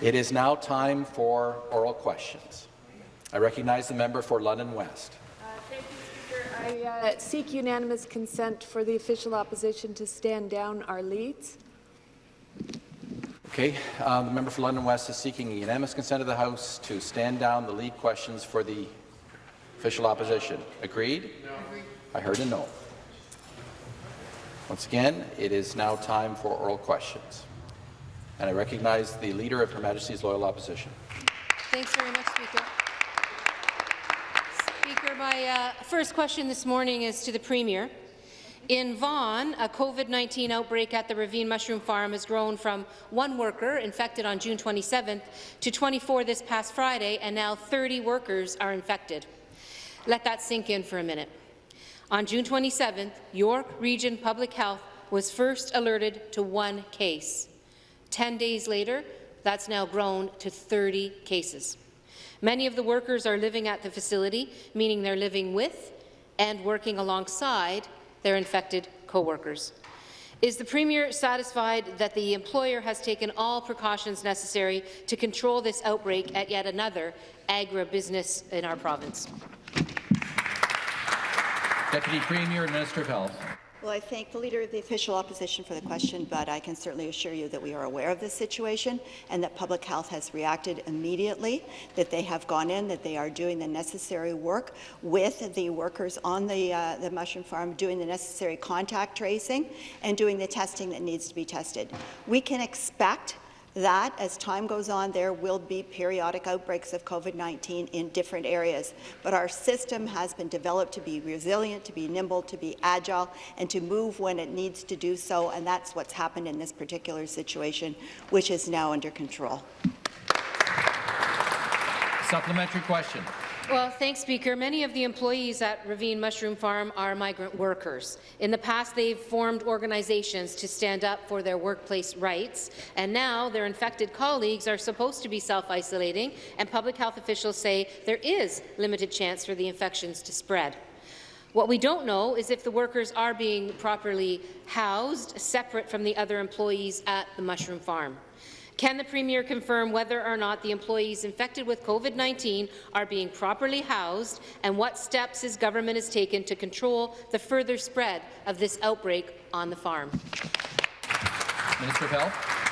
It is now time for oral questions. I recognize the member for London West. Uh, thank you, Speaker. I uh, seek unanimous consent for the official opposition to stand down our leads. Okay, uh, the member for London West is seeking unanimous consent of the House to stand down the lead questions for the official opposition. Agreed? No. I heard a no. Once again, it is now time for oral questions. And I recognize the Leader of Her Majesty's Loyal Opposition. Thanks very much, Speaker. Speaker, my uh, first question this morning is to the Premier. In Vaughan, a COVID-19 outbreak at the Ravine Mushroom Farm has grown from one worker infected on June 27th to 24 this past Friday, and now 30 workers are infected. Let that sink in for a minute. On June 27th, York Region Public Health was first alerted to one case. Ten days later, that's now grown to 30 cases. Many of the workers are living at the facility, meaning they're living with and working alongside their infected co-workers. Is the Premier satisfied that the employer has taken all precautions necessary to control this outbreak at yet another agribusiness in our province? Deputy Premier and Minister of Health. Well, I thank the Leader of the Official Opposition for the question, but I can certainly assure you that we are aware of this situation and that Public Health has reacted immediately, that they have gone in, that they are doing the necessary work with the workers on the, uh, the mushroom farm, doing the necessary contact tracing and doing the testing that needs to be tested. We can expect that as time goes on, there will be periodic outbreaks of COVID-19 in different areas. But our system has been developed to be resilient, to be nimble, to be agile, and to move when it needs to do so, and that's what's happened in this particular situation, which is now under control. Supplementary question. Well, thanks, Speaker. Many of the employees at Ravine Mushroom Farm are migrant workers. In the past, they've formed organizations to stand up for their workplace rights, and now their infected colleagues are supposed to be self-isolating, and public health officials say there is limited chance for the infections to spread. What we don't know is if the workers are being properly housed, separate from the other employees at the mushroom farm. Can the Premier confirm whether or not the employees infected with COVID-19 are being properly housed and what steps his government has taken to control the further spread of this outbreak on the farm? Minister of Health.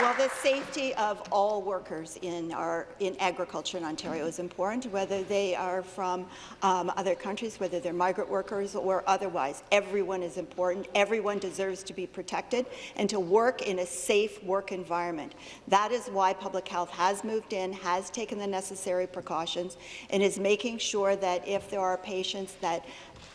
Well, the safety of all workers in, our, in agriculture in Ontario is important, whether they are from um, other countries, whether they're migrant workers or otherwise. Everyone is important. Everyone deserves to be protected and to work in a safe work environment. That is why public health has moved in, has taken the necessary precautions, and is making sure that if there are patients that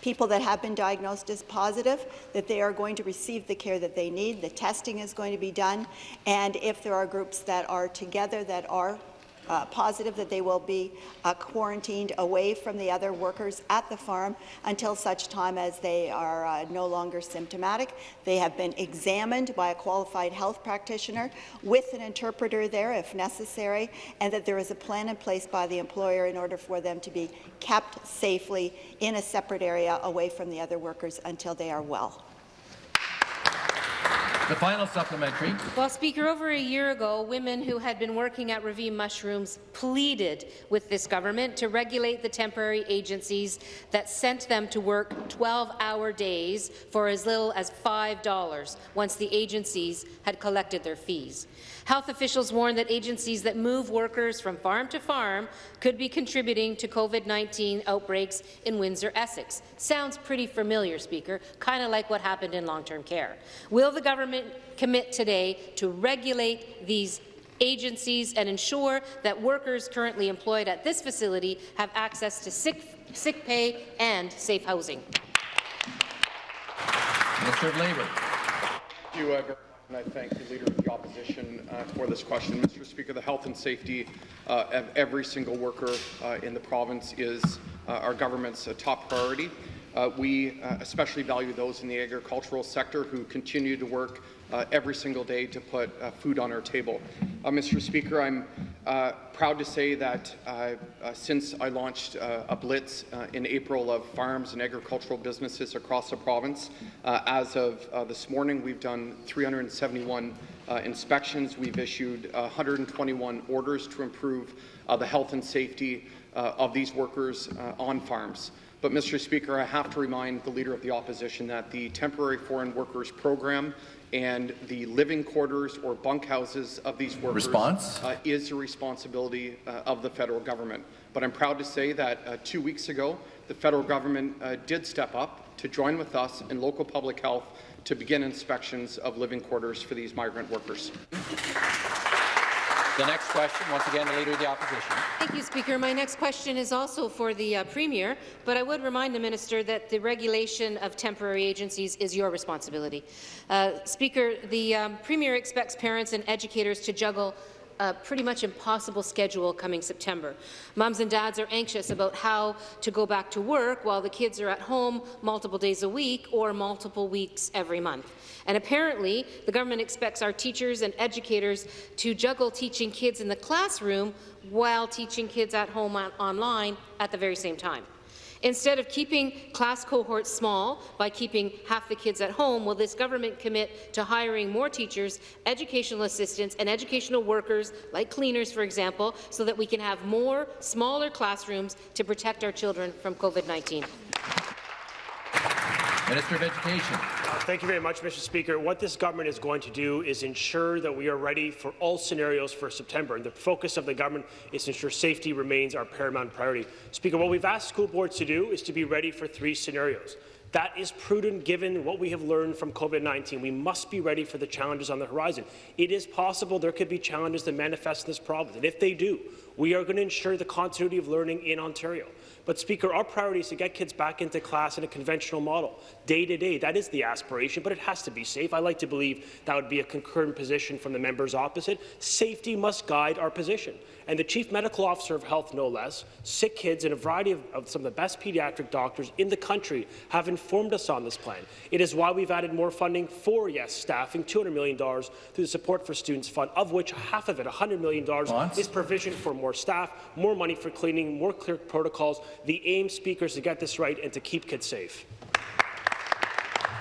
people that have been diagnosed as positive, that they are going to receive the care that they need. The testing is going to be done. And if there are groups that are together that are uh, positive that they will be uh, quarantined away from the other workers at the farm until such time as they are uh, no longer symptomatic. They have been examined by a qualified health practitioner with an interpreter there if necessary, and that there is a plan in place by the employer in order for them to be kept safely in a separate area away from the other workers until they are well. The final supplementary. Well, Speaker, over a year ago, women who had been working at Ravine Mushrooms pleaded with this government to regulate the temporary agencies that sent them to work 12-hour days for as little as $5 once the agencies had collected their fees. Health officials warned that agencies that move workers from farm to farm could be contributing to COVID-19 outbreaks in Windsor, Essex. Sounds pretty familiar, Speaker, kind of like what happened in long-term care. Will the government commit today to regulate these agencies and ensure that workers currently employed at this facility have access to sick, sick pay and safe housing? Minister of Labour. Thank you, uh, and I thank the Leader of the Opposition uh, for this question. Mr. Speaker, the health and safety uh, of every single worker uh, in the province is uh, our government's uh, top priority. We especially value those in the agricultural sector who continue to work uh, every single day to put uh, food on our table. Uh, Mr. Speaker, I'm uh, proud to say that uh, uh, since I launched a blitz in April of farms and agricultural businesses across the province, as of this morning, we've done 371 uh, inspections. We've issued uh, 121 orders to improve uh, the health and safety uh, of these workers uh, on farms. But, Mr. Speaker, I have to remind the Leader of the Opposition that the Temporary Foreign Workers Program and the living quarters or bunkhouses of these workers Response? uh, is the responsibility uh, of the federal government. But I'm proud to say that uh, two weeks ago, the federal government uh, did step up to join with us in local public health to begin inspections of living quarters for these migrant workers. The next question, once again, the Leader of the Opposition. Thank you, Speaker. My next question is also for the uh, Premier, but I would remind the Minister that the regulation of temporary agencies is your responsibility. Uh, Speaker, the um, Premier expects parents and educators to juggle a pretty much impossible schedule coming September. Moms and dads are anxious about how to go back to work while the kids are at home multiple days a week or multiple weeks every month. And apparently, the government expects our teachers and educators to juggle teaching kids in the classroom while teaching kids at home on online at the very same time. Instead of keeping class cohorts small by keeping half the kids at home, will this government commit to hiring more teachers, educational assistants, and educational workers, like cleaners, for example, so that we can have more smaller classrooms to protect our children from COVID-19? Minister of Education. Uh, Thank you very much, Mr. Speaker. What this government is going to do is ensure that we are ready for all scenarios for September. And the focus of the government is to ensure safety remains our paramount priority. Speaker, what we've asked school boards to do is to be ready for three scenarios. That is prudent given what we have learned from COVID-19. We must be ready for the challenges on the horizon. It is possible there could be challenges that manifest in this province, and if they do, we are going to ensure the continuity of learning in Ontario. But, Speaker, our priority is to get kids back into class in a conventional model, day to day. That is the aspiration, but it has to be safe. I like to believe that would be a concurrent position from the members opposite. Safety must guide our position. And the Chief Medical Officer of Health, no less, sick kids, and a variety of, of some of the best pediatric doctors in the country have informed us on this plan. It is why we've added more funding for, yes, staffing, $200 million through the Support for Students Fund, of which half of it, $100 million, Response? is provision for more staff, more money for cleaning, more clear protocols. The aim, speakers, to get this right and to keep kids safe.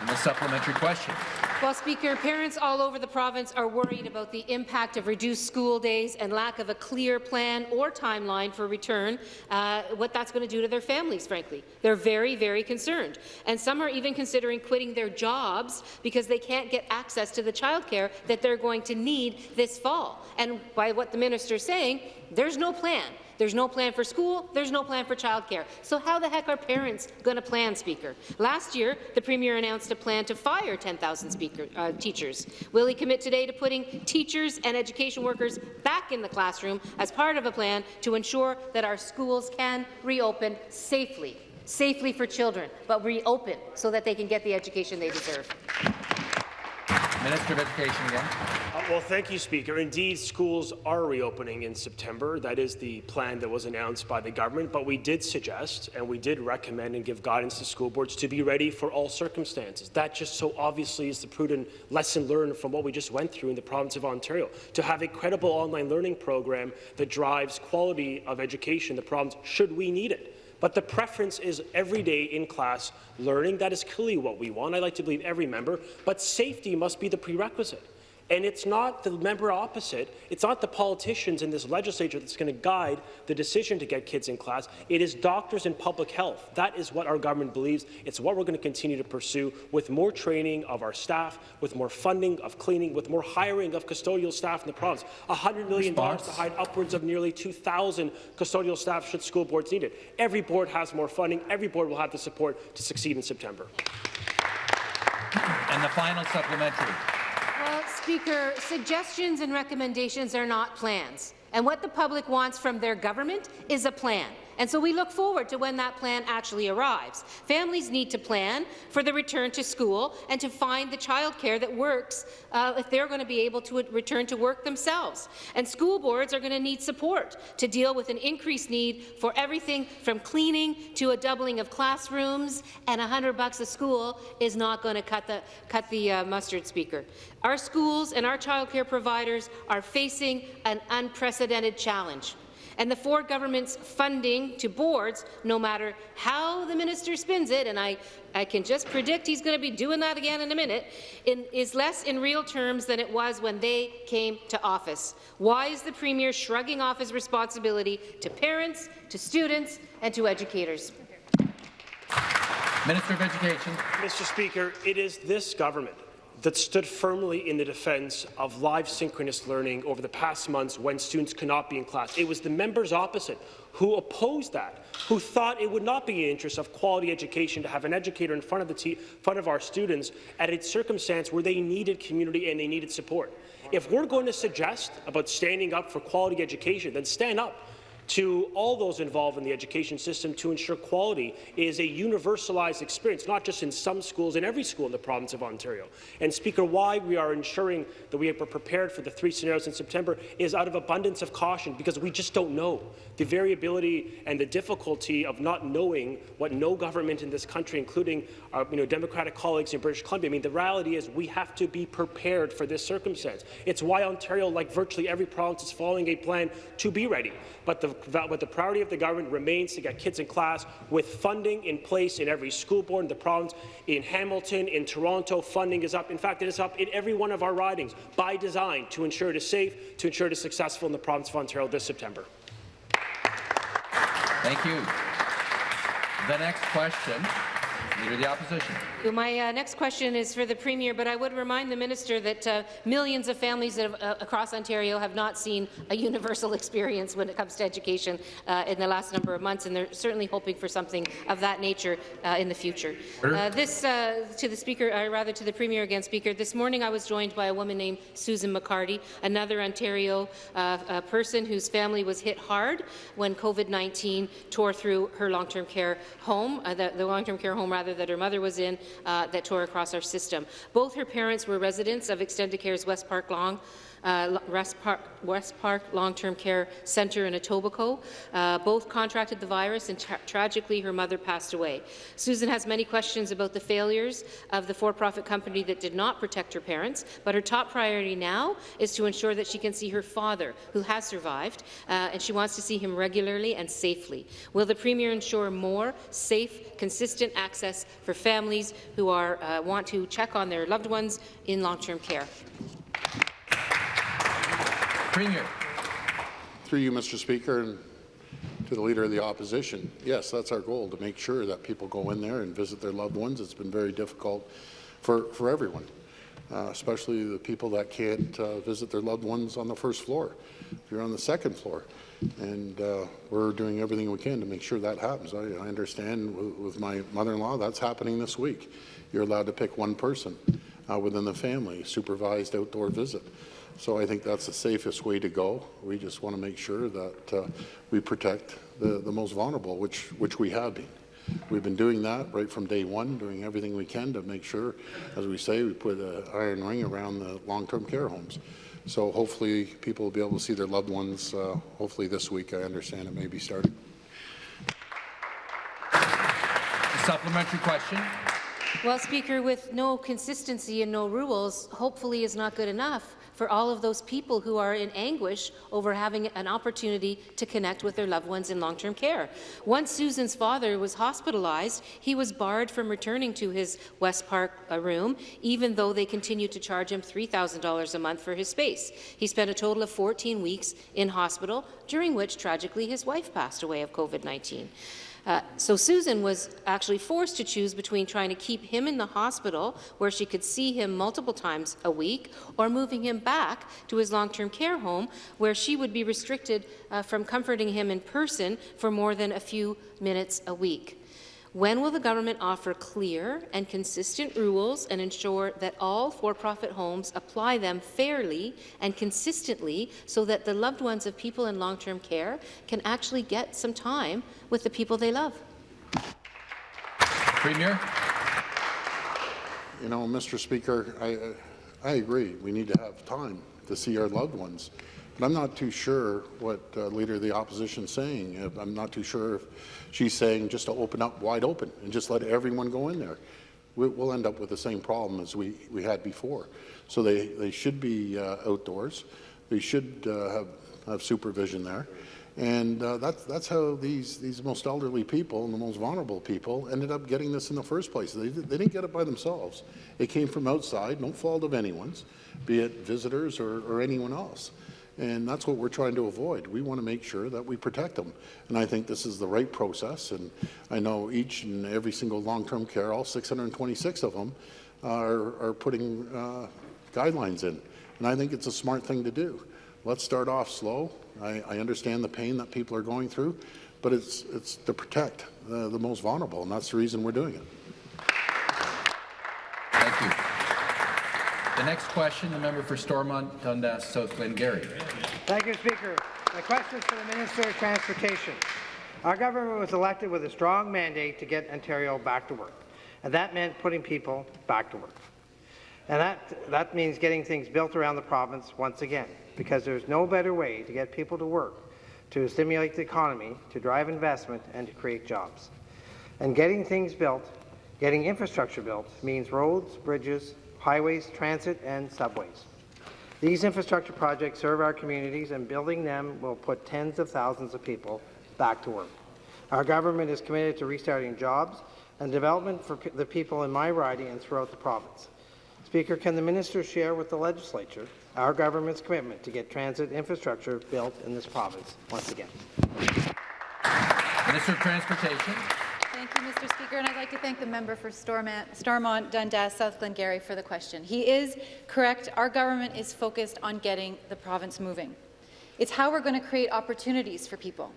And the supplementary question. Well, Speaker, parents all over the province are worried about the impact of reduced school days and lack of a clear plan or timeline for return, uh, what that's going to do to their families, frankly. They're very, very concerned. And some are even considering quitting their jobs because they can't get access to the childcare that they're going to need this fall. And by what the minister is saying, there's no plan. There's no plan for school. There's no plan for childcare. So how the heck are parents going to plan, Speaker? Last year, the Premier announced a plan to fire 10,000 uh, teachers. Will he commit today to putting teachers and education workers back in the classroom as part of a plan to ensure that our schools can reopen safely, safely for children, but reopen so that they can get the education they deserve? Minister of Education again. Well, thank you, Speaker. Indeed, schools are reopening in September. That is the plan that was announced by the government. But we did suggest and we did recommend and give guidance to school boards to be ready for all circumstances. That just so obviously is the prudent lesson learned from what we just went through in the province of Ontario. To have a credible online learning program that drives quality of education in the province should we need it. But the preference is every day in-class learning. That is clearly what we want. I like to believe every member. But safety must be the prerequisite. And it's not the member opposite, it's not the politicians in this legislature that's going to guide the decision to get kids in class. It is doctors and public health. That is what our government believes. It's what we're going to continue to pursue with more training of our staff, with more funding of cleaning, with more hiring of custodial staff in the province. $100 million Response? to hire upwards of nearly 2,000 custodial staff should school boards need it. Every board has more funding. Every board will have the support to succeed in September. And the final supplementary. Speaker, suggestions and recommendations are not plans. And what the public wants from their government is a plan. And so we look forward to when that plan actually arrives. Families need to plan for the return to school and to find the childcare that works uh, if they're going to be able to return to work themselves. And school boards are going to need support to deal with an increased need for everything from cleaning to a doubling of classrooms, and 100 bucks a school is not going to cut the, cut the uh, mustard, Speaker. Our schools and our childcare providers are facing an unprecedented challenge. And the Ford government's funding to boards, no matter how the minister spins it, and I, I can just predict he's going to be doing that again in a minute, in, is less in real terms than it was when they came to office. Why is the Premier shrugging off his responsibility to parents, to students, and to educators? Minister of Education. Mr. Speaker, it is this government that stood firmly in the defence of live synchronous learning over the past months when students could not be in class. It was the members opposite who opposed that, who thought it would not be in the interest of quality education to have an educator in front of, the front of our students at a circumstance where they needed community and they needed support. If we're going to suggest about standing up for quality education, then stand up to all those involved in the education system to ensure quality is a universalized experience, not just in some schools, in every school in the province of Ontario. And Speaker, why we are ensuring that we are prepared for the three scenarios in September is out of abundance of caution, because we just don't know. The variability and the difficulty of not knowing what no government in this country, including our you know, Democratic colleagues in British Columbia, I mean, the reality is we have to be prepared for this circumstance. It's why Ontario, like virtually every province, is following a plan to be ready. But the but the priority of the government remains to get kids in class with funding in place in every school board in the province. In Hamilton, in Toronto, funding is up. In fact, it is up in every one of our ridings by design to ensure it is safe, to ensure it is successful in the province of Ontario this September. Thank you. The next question Leader of the Opposition. My uh, next question is for the Premier, but I would remind the Minister that uh, millions of families have, uh, across Ontario have not seen a universal experience when it comes to education uh, in the last number of months, and they're certainly hoping for something of that nature uh, in the future. Uh, this, to the Speaker, or rather to the Premier again, Speaker, this morning I was joined by a woman named Susan McCarty, another Ontario person whose family was hit hard when COVID-19 tore through her long-term care home, the, the long-term care home rather rather, that her mother was in uh, that tore across our system. Both her parents were residents of Extendicare's West Park Long uh, West Park, Park Long-Term Care Centre in Etobicoke. Uh, both contracted the virus, and tra tragically, her mother passed away. Susan has many questions about the failures of the for-profit company that did not protect her parents, but her top priority now is to ensure that she can see her father, who has survived, uh, and she wants to see him regularly and safely. Will the Premier ensure more safe, consistent access for families who are, uh, want to check on their loved ones in long-term care? Premier. Through you, Mr. Speaker, and to the Leader of the Opposition, yes, that's our goal, to make sure that people go in there and visit their loved ones. It's been very difficult for, for everyone, uh, especially the people that can't uh, visit their loved ones on the first floor. If you're on the second floor, and uh, we're doing everything we can to make sure that happens. I, I understand with my mother-in-law, that's happening this week. You're allowed to pick one person uh, within the family, supervised outdoor visit. So I think that's the safest way to go. We just want to make sure that uh, we protect the, the most vulnerable, which, which we have been. We've been doing that right from day one, doing everything we can to make sure, as we say, we put an iron ring around the long-term care homes. So hopefully people will be able to see their loved ones, uh, hopefully this week. I understand it may be starting. A Supplementary question. Well, Speaker, with no consistency and no rules, hopefully is not good enough for all of those people who are in anguish over having an opportunity to connect with their loved ones in long-term care. Once Susan's father was hospitalized, he was barred from returning to his West Park uh, room, even though they continued to charge him $3,000 a month for his space. He spent a total of 14 weeks in hospital, during which, tragically, his wife passed away of COVID-19. Uh, so Susan was actually forced to choose between trying to keep him in the hospital, where she could see him multiple times a week, or moving him back to his long-term care home, where she would be restricted uh, from comforting him in person for more than a few minutes a week. When will the government offer clear and consistent rules and ensure that all for-profit homes apply them fairly and consistently so that the loved ones of people in long-term care can actually get some time with the people they love? Premier. You know, Mr. Speaker, I, I agree. We need to have time to see our loved ones. But I'm not too sure what uh, Leader of the Opposition is saying. I'm not too sure if she's saying just to open up wide open and just let everyone go in there. We'll end up with the same problem as we, we had before. So they, they should be uh, outdoors. They should uh, have, have supervision there. And uh, that's, that's how these, these most elderly people and the most vulnerable people ended up getting this in the first place. They, they didn't get it by themselves. It came from outside, no fault of anyone's, be it visitors or, or anyone else. And that's what we're trying to avoid. We want to make sure that we protect them. And I think this is the right process. And I know each and every single long-term care, all 626 of them, are, are putting uh, guidelines in. And I think it's a smart thing to do. Let's start off slow. I, I understand the pain that people are going through, but it's, it's to protect the, the most vulnerable, and that's the reason we're doing it. Thank you. The next question, the member for Stormont, Dundas, South Glengarry. Thank you, Speaker. My question is for the Minister of Transportation. Our government was elected with a strong mandate to get Ontario back to work, and that meant putting people back to work. And that, that means getting things built around the province once again, because there's no better way to get people to work, to stimulate the economy, to drive investment, and to create jobs. And getting things built, getting infrastructure built, means roads, bridges, highways, transit, and subways. These infrastructure projects serve our communities, and building them will put tens of thousands of people back to work. Our government is committed to restarting jobs and development for the people in my riding and throughout the province. Speaker, can the minister share with the legislature our government's commitment to get transit infrastructure built in this province once again? Minister of Transportation. You, Mr. Speaker, and I'd like to thank the member for Stormont Dundas, South Glengarry for the question. He is correct. Our government is focused on getting the province moving. It's how we're going to create opportunities for people.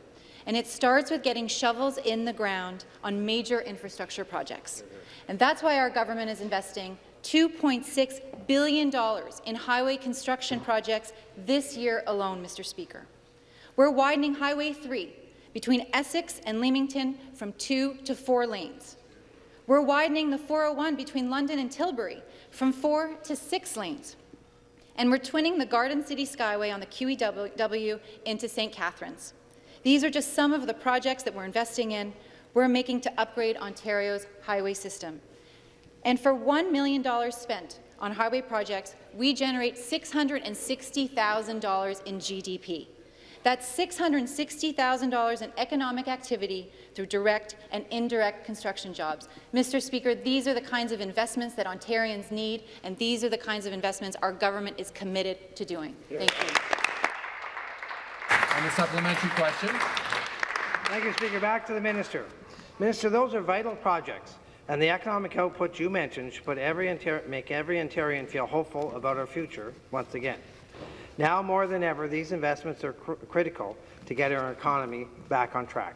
And it starts with getting shovels in the ground on major infrastructure projects. And that's why our government is investing $2.6 billion in highway construction projects this year alone, Mr. Speaker. We're widening Highway 3 between Essex and Leamington from two to four lanes. We're widening the 401 between London and Tilbury from four to six lanes. And we're twinning the Garden City Skyway on the QEW into St. Catharines. These are just some of the projects that we're investing in, we're making to upgrade Ontario's highway system. And for $1 million spent on highway projects, we generate $660,000 in GDP. That's $660,000 in economic activity through direct and indirect construction jobs. Mr. Speaker, these are the kinds of investments that Ontarians need, and these are the kinds of investments our government is committed to doing. Thank you. On the supplementary question. Thank you, Speaker. Back to the minister. Minister, those are vital projects, and the economic output you mentioned should put every make every Ontarian feel hopeful about our future once again. Now more than ever, these investments are cr critical to get our economy back on track.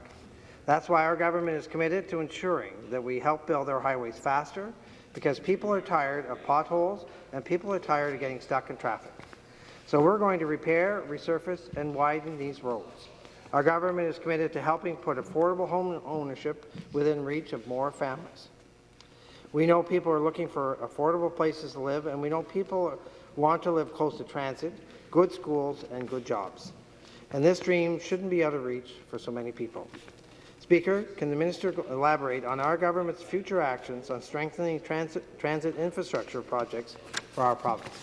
That's why our government is committed to ensuring that we help build our highways faster, because people are tired of potholes and people are tired of getting stuck in traffic. So we're going to repair, resurface, and widen these roads. Our government is committed to helping put affordable home ownership within reach of more families. We know people are looking for affordable places to live, and we know people want to live close to transit, good schools, and good jobs. And this dream shouldn't be out of reach for so many people. Speaker, can the minister elaborate on our government's future actions on strengthening transit, transit infrastructure projects for our province?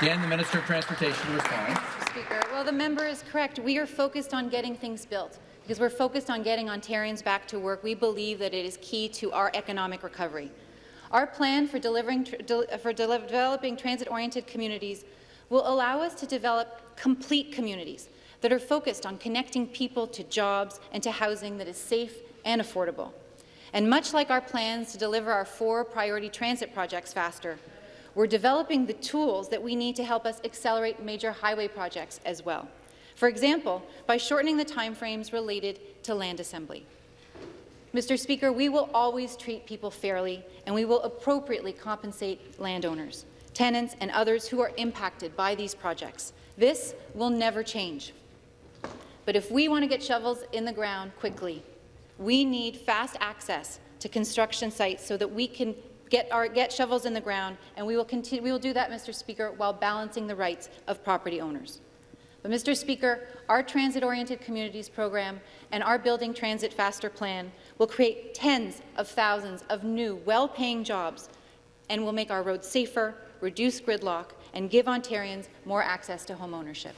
Again, the Minister of Transportation to respond. Speaker, well, the member is correct. We are focused on getting things built because we're focused on getting Ontarians back to work. We believe that it is key to our economic recovery. Our plan for, delivering, for developing transit-oriented communities will allow us to develop complete communities that are focused on connecting people to jobs and to housing that is safe and affordable. And much like our plans to deliver our four priority transit projects faster, we're developing the tools that we need to help us accelerate major highway projects as well. For example, by shortening the timeframes related to land assembly. Mr. Speaker, we will always treat people fairly, and we will appropriately compensate landowners tenants, and others who are impacted by these projects. This will never change. But if we want to get shovels in the ground quickly, we need fast access to construction sites so that we can get, our, get shovels in the ground, and we will, continue, we will do that, Mr. Speaker, while balancing the rights of property owners. But, Mr. Speaker, our transit-oriented communities program and our Building Transit Faster plan will create tens of thousands of new, well-paying jobs and will make our roads safer, reduce gridlock, and give Ontarians more access to home ownership.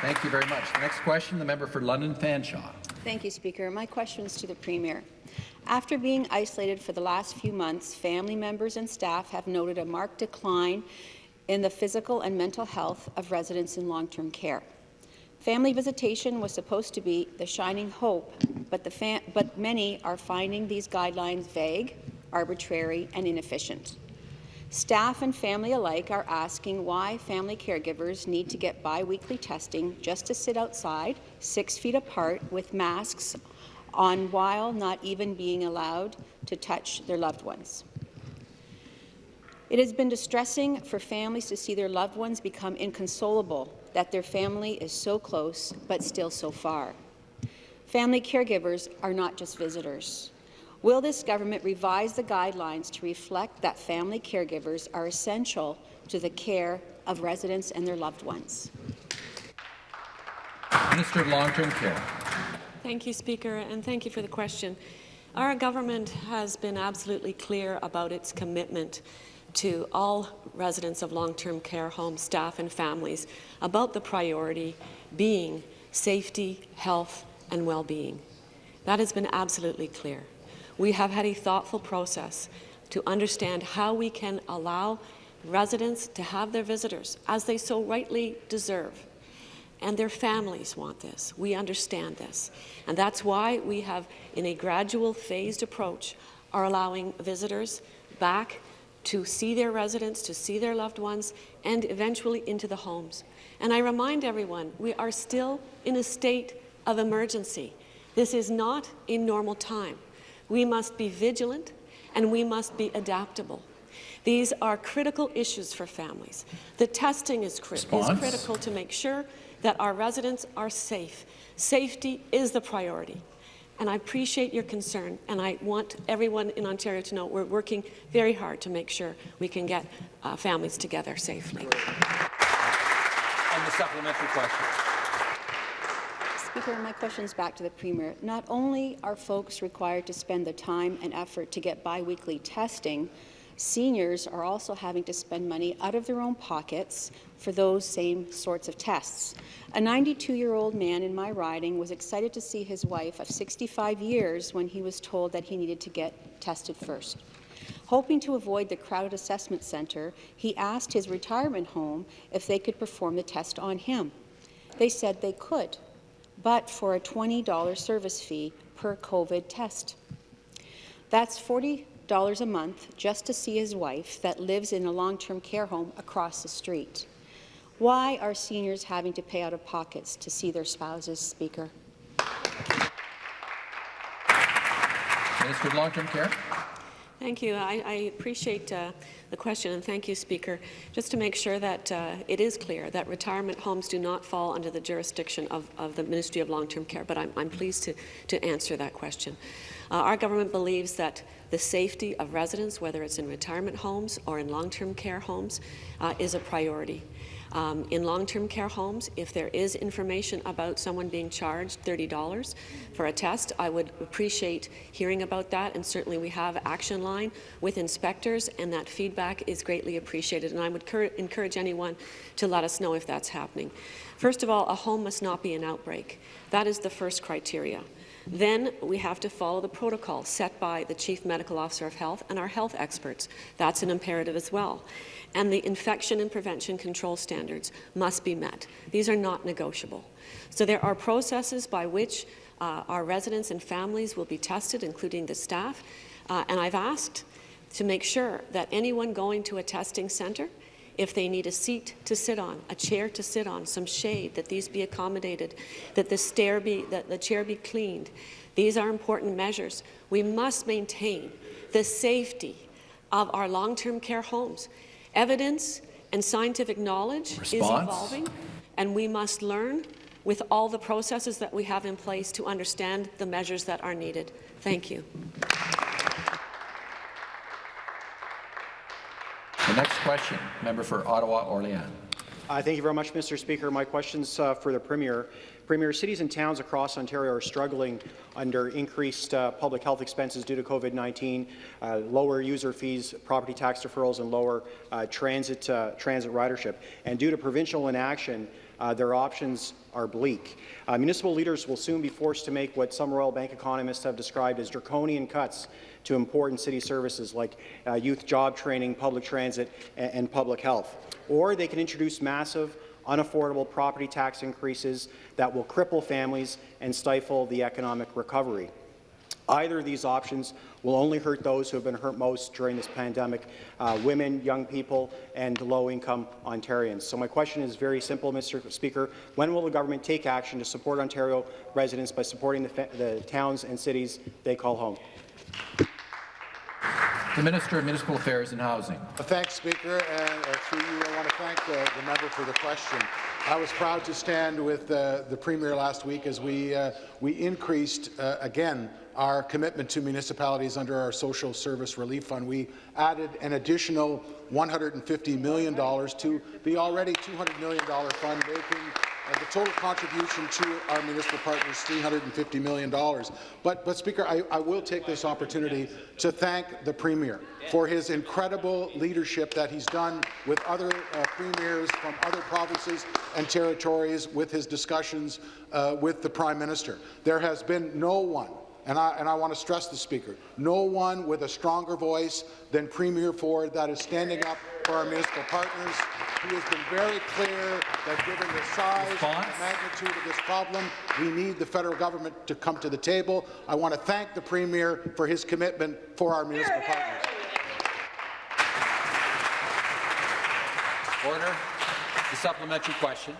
Thank you very much. The next question, the member for London Fanshawe. Thank you, Speaker. My question is to the Premier. After being isolated for the last few months, family members and staff have noted a marked decline in the physical and mental health of residents in long-term care. Family visitation was supposed to be the shining hope, but, the but many are finding these guidelines vague, arbitrary and inefficient. Staff and family alike are asking why family caregivers need to get biweekly testing just to sit outside, six feet apart, with masks on while not even being allowed to touch their loved ones. It has been distressing for families to see their loved ones become inconsolable, that their family is so close but still so far. Family caregivers are not just visitors. Will this government revise the guidelines to reflect that family caregivers are essential to the care of residents and their loved ones? Minister of Long-Term Care. Thank you, Speaker, and thank you for the question. Our government has been absolutely clear about its commitment to all residents of long-term care homes, staff and families about the priority being safety, health and well-being. That has been absolutely clear. We have had a thoughtful process to understand how we can allow residents to have their visitors, as they so rightly deserve. And their families want this. We understand this. And that's why we have, in a gradual, phased approach, are allowing visitors back to see their residents, to see their loved ones, and eventually into the homes. And I remind everyone, we are still in a state of emergency. This is not a normal time. We must be vigilant and we must be adaptable. These are critical issues for families. The testing is, cri is critical to make sure that our residents are safe. Safety is the priority. And I appreciate your concern, and I want everyone in Ontario to know we're working very hard to make sure we can get uh, families together safely. And the supplementary question. Speaker, my question is back to the Premier. Not only are folks required to spend the time and effort to get biweekly testing, seniors are also having to spend money out of their own pockets for those same sorts of tests. A 92-year-old man in my riding was excited to see his wife of 65 years when he was told that he needed to get tested first. Hoping to avoid the crowded assessment centre, he asked his retirement home if they could perform the test on him. They said they could, but for a $20 service fee per COVID test. That's $40 a month just to see his wife that lives in a long-term care home across the street. Why are seniors having to pay out of pockets to see their spouses, Speaker? Minister of Long-Term Care. Thank you. I, I appreciate uh, the question, and thank you, Speaker. Just to make sure that uh, it is clear that retirement homes do not fall under the jurisdiction of, of the Ministry of Long-Term Care, but I'm, I'm, pleased to, to answer that question. Uh, our government believes that the safety of residents, whether it's in retirement homes or in long-term care homes, uh, is a priority. Um, in long-term care homes, if there is information about someone being charged $30 for a test, I would appreciate hearing about that, and certainly we have action line with inspectors, and that feedback is greatly appreciated, and I would encourage anyone to let us know if that's happening. First of all, a home must not be an outbreak. That is the first criteria. Then we have to follow the protocol set by the Chief Medical Officer of Health and our health experts. That's an imperative as well and the infection and prevention control standards must be met. These are not negotiable. So there are processes by which uh, our residents and families will be tested, including the staff, uh, and I've asked to make sure that anyone going to a testing centre if they need a seat to sit on, a chair to sit on, some shade, that these be accommodated, that the, stair be, that the chair be cleaned. These are important measures. We must maintain the safety of our long-term care homes. Evidence and scientific knowledge Response. is evolving, and we must learn with all the processes that we have in place to understand the measures that are needed. Thank you. The next question, member for Ottawa-Orléans. Uh, thank you very much, Mr. Speaker. My question's uh, for the Premier. Premier, cities and towns across Ontario are struggling under increased uh, public health expenses due to COVID-19, uh, lower user fees, property tax deferrals, and lower uh, transit uh, transit ridership. And due to provincial inaction, uh, their options are bleak. Municipal leaders will soon be forced to make what some Royal Bank economists have described as draconian cuts to important city services like uh, youth job training, public transit, and, and public health. Or they can introduce massive, unaffordable property tax increases that will cripple families and stifle the economic recovery. Either of these options will only hurt those who have been hurt most during this pandemic, uh, women, young people, and low-income Ontarians. So my question is very simple, Mr. Speaker. When will the government take action to support Ontario residents by supporting the, the towns and cities they call home? The Minister of Municipal Affairs and Housing. Thanks, Speaker. And uh, through you, I want to thank the, the member for the question. I was proud to stand with uh, the Premier last week as we, uh, we increased, uh, again, our commitment to municipalities under our Social Service Relief Fund. We added an additional $150 million to the already $200 million fund, making uh, the total contribution to our municipal partners $350 million. But, but Speaker, I, I will take this opportunity to thank the Premier for his incredible leadership that he's done with other uh, premiers from other provinces and territories with his discussions uh, with the Prime Minister. There has been no one and I, and I want to stress the Speaker, no one with a stronger voice than Premier Ford that is standing up for our municipal partners. He has been very clear that given the size Response? and magnitude of this problem, we need the federal government to come to the table. I want to thank the Premier for his commitment for our municipal partners. Order. The supplementary question.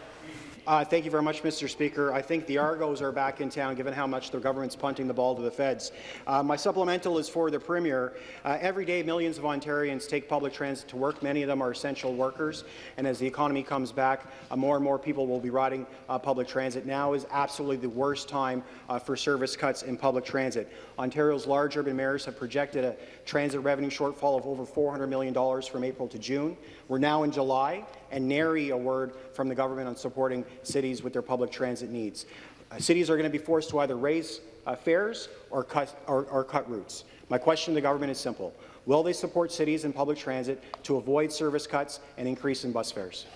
Uh, thank you very much, Mr. Speaker. I think the Argos are back in town, given how much the government's punting the ball to the feds. Uh, my supplemental is for the Premier. Uh, every day, millions of Ontarians take public transit to work. Many of them are essential workers, and as the economy comes back, uh, more and more people will be riding uh, public transit. Now is absolutely the worst time uh, for service cuts in public transit. Ontario's large urban mayors have projected a transit revenue shortfall of over $400 million from April to June. We're now in July, and nary a word from the government on supporting cities with their public transit needs. Uh, cities are going to be forced to either raise uh, fares or cut, or, or cut routes. My question to the government is simple. Will they support cities and public transit to avoid service cuts and increase in bus fares?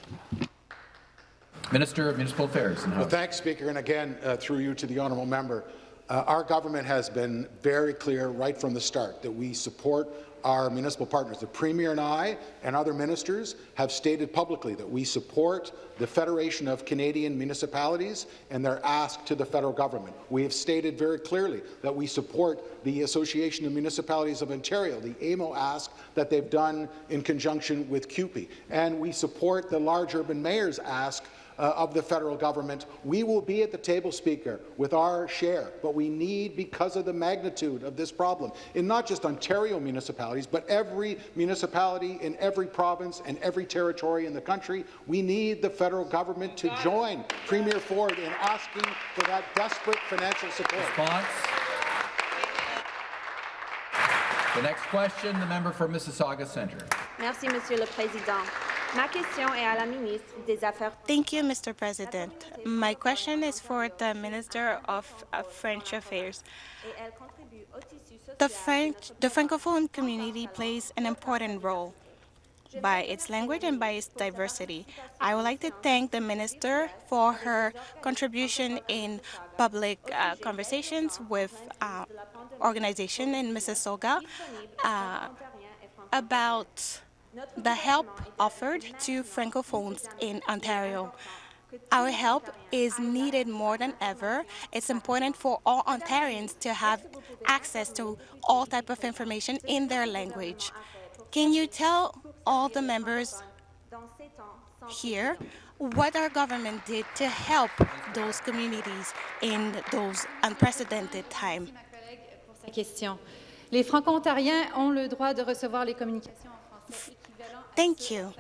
Minister of Municipal Affairs and Well, thanks, Speaker, and again, uh, through you to the honourable member. Uh, our government has been very clear right from the start that we support our municipal partners. The Premier and I and other ministers have stated publicly that we support the Federation of Canadian Municipalities and their ask to the federal government. We have stated very clearly that we support the Association of Municipalities of Ontario, the AMO ask that they've done in conjunction with CUPE. And we support the large urban mayors ask uh, of the federal government. We will be at the table, Speaker, with our share, but we need, because of the magnitude of this problem, in not just Ontario municipalities, but every municipality in every province and every territory in the country, we need the federal government to join Premier Ford in asking for that desperate financial support. Response. The next question, the member for Mississauga Centre. Merci, Monsieur le Président. Ma question est à la ministre des Affaires. Thank you, Mr. President. My question is for the Minister of uh, French Affairs. et elle contribue au tissu social. The French, the Francophone community plays an important role by its language and by its diversity. I would like to thank the minister for her contribution in public uh, conversations with uh, organization in Mississauga uh, about the help offered to Francophones in Ontario. Our help is needed more than ever. It's important for all Ontarians to have access to all type of information in their language. Can you tell all the members here what our government did to help those communities in those unprecedented times? question. Les Franco-Ontariens ont le droit de recevoir les communications en français Thank you.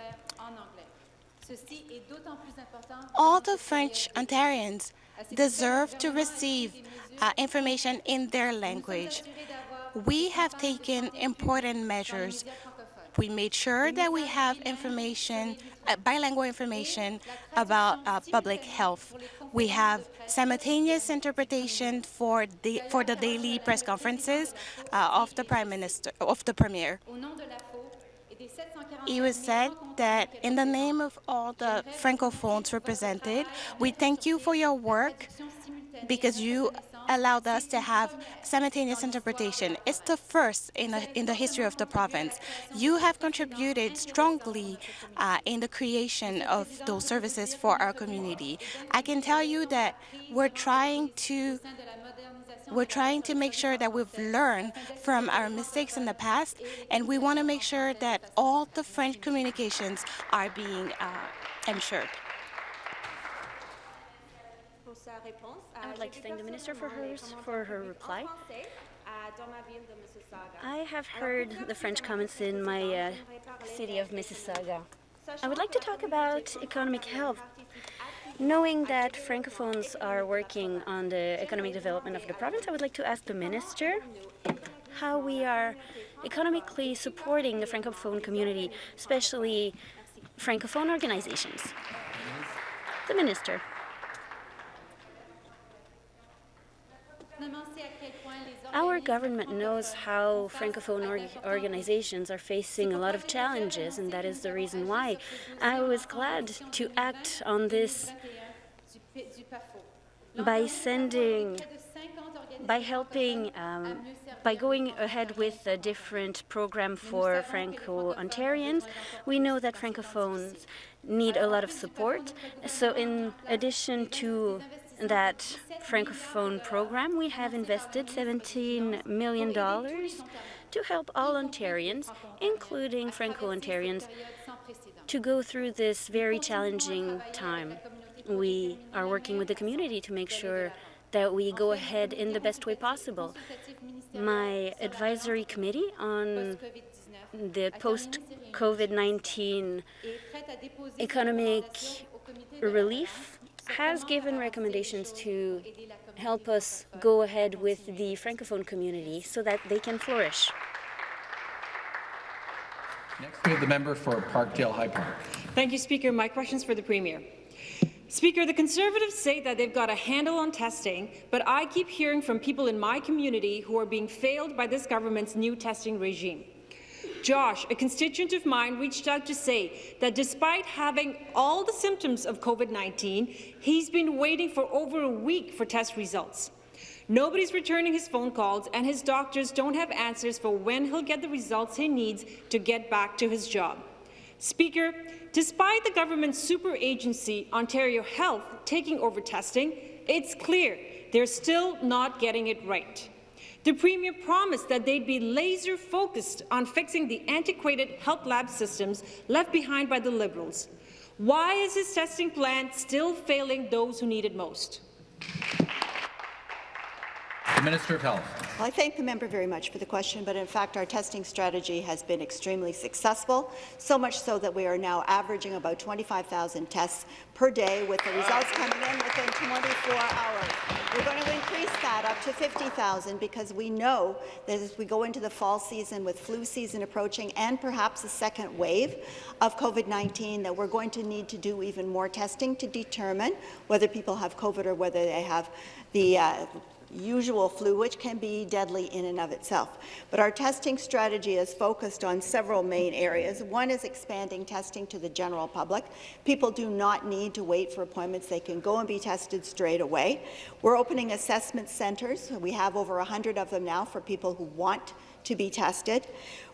All the French Ontarians deserve to receive uh, information in their language. We have taken important measures. We made sure that we have information, uh, bilingual information about uh, public health. We have simultaneous interpretation for the for the daily press conferences uh, of the Prime Minister of the Premier. It was said that in the name of all the Francophones represented, we thank you for your work because you allowed us to have simultaneous interpretation. It's the first in the, in the history of the province. You have contributed strongly uh, in the creation of those services for our community. I can tell you that we're trying to we're trying to make sure that we've learned from our mistakes in the past, and we want to make sure that all the French communications are being uh, ensured. I would like to thank the minister for her, for her reply. I have heard the French comments in my uh, city of Mississauga. I would like to talk about economic health. Knowing that Francophones are working on the economic development of the province, I would like to ask the minister how we are economically supporting the Francophone community, especially Francophone organizations. The minister. Our government knows how Francophone org organizations are facing a lot of challenges, and that is the reason why I was glad to act on this by sending, by helping, um, by going ahead with a different program for Franco-Ontarians. We know that Francophones need a lot of support. So in addition to that Francophone program, we have invested $17 million to help all Ontarians, including Franco-Ontarians, to go through this very challenging time. We are working with the community to make sure that we go ahead in the best way possible. My advisory committee on the post-COVID-19 economic relief has given recommendations to help us go ahead with the Francophone community so that they can flourish. Next, we have the member for Parkdale High Park. Thank you, Speaker. My question is for the Premier. Speaker, the Conservatives say that they've got a handle on testing, but I keep hearing from people in my community who are being failed by this government's new testing regime. Josh, a constituent of mine, reached out to say that despite having all the symptoms of COVID-19, he's been waiting for over a week for test results. Nobody's returning his phone calls, and his doctors don't have answers for when he'll get the results he needs to get back to his job. Speaker, despite the government's super agency, Ontario Health, taking over testing, it's clear they're still not getting it right. The Premier promised that they'd be laser-focused on fixing the antiquated health lab systems left behind by the Liberals. Why is his testing plan still failing those who need it most? The Minister of Health. Well, I thank the member very much for the question, but in fact our testing strategy has been extremely successful, so much so that we are now averaging about 25,000 tests per day with the results coming in within 24 hours. We're going to increase that up to 50,000 because we know that as we go into the fall season with flu season approaching and perhaps a second wave of COVID-19 that we're going to need to do even more testing to determine whether people have COVID or whether they have the uh, usual flu, which can be deadly in and of itself. But our testing strategy is focused on several main areas. One is expanding testing to the general public. People do not need to wait for appointments. They can go and be tested straight away. We're opening assessment centres. We have over 100 of them now for people who want to be tested.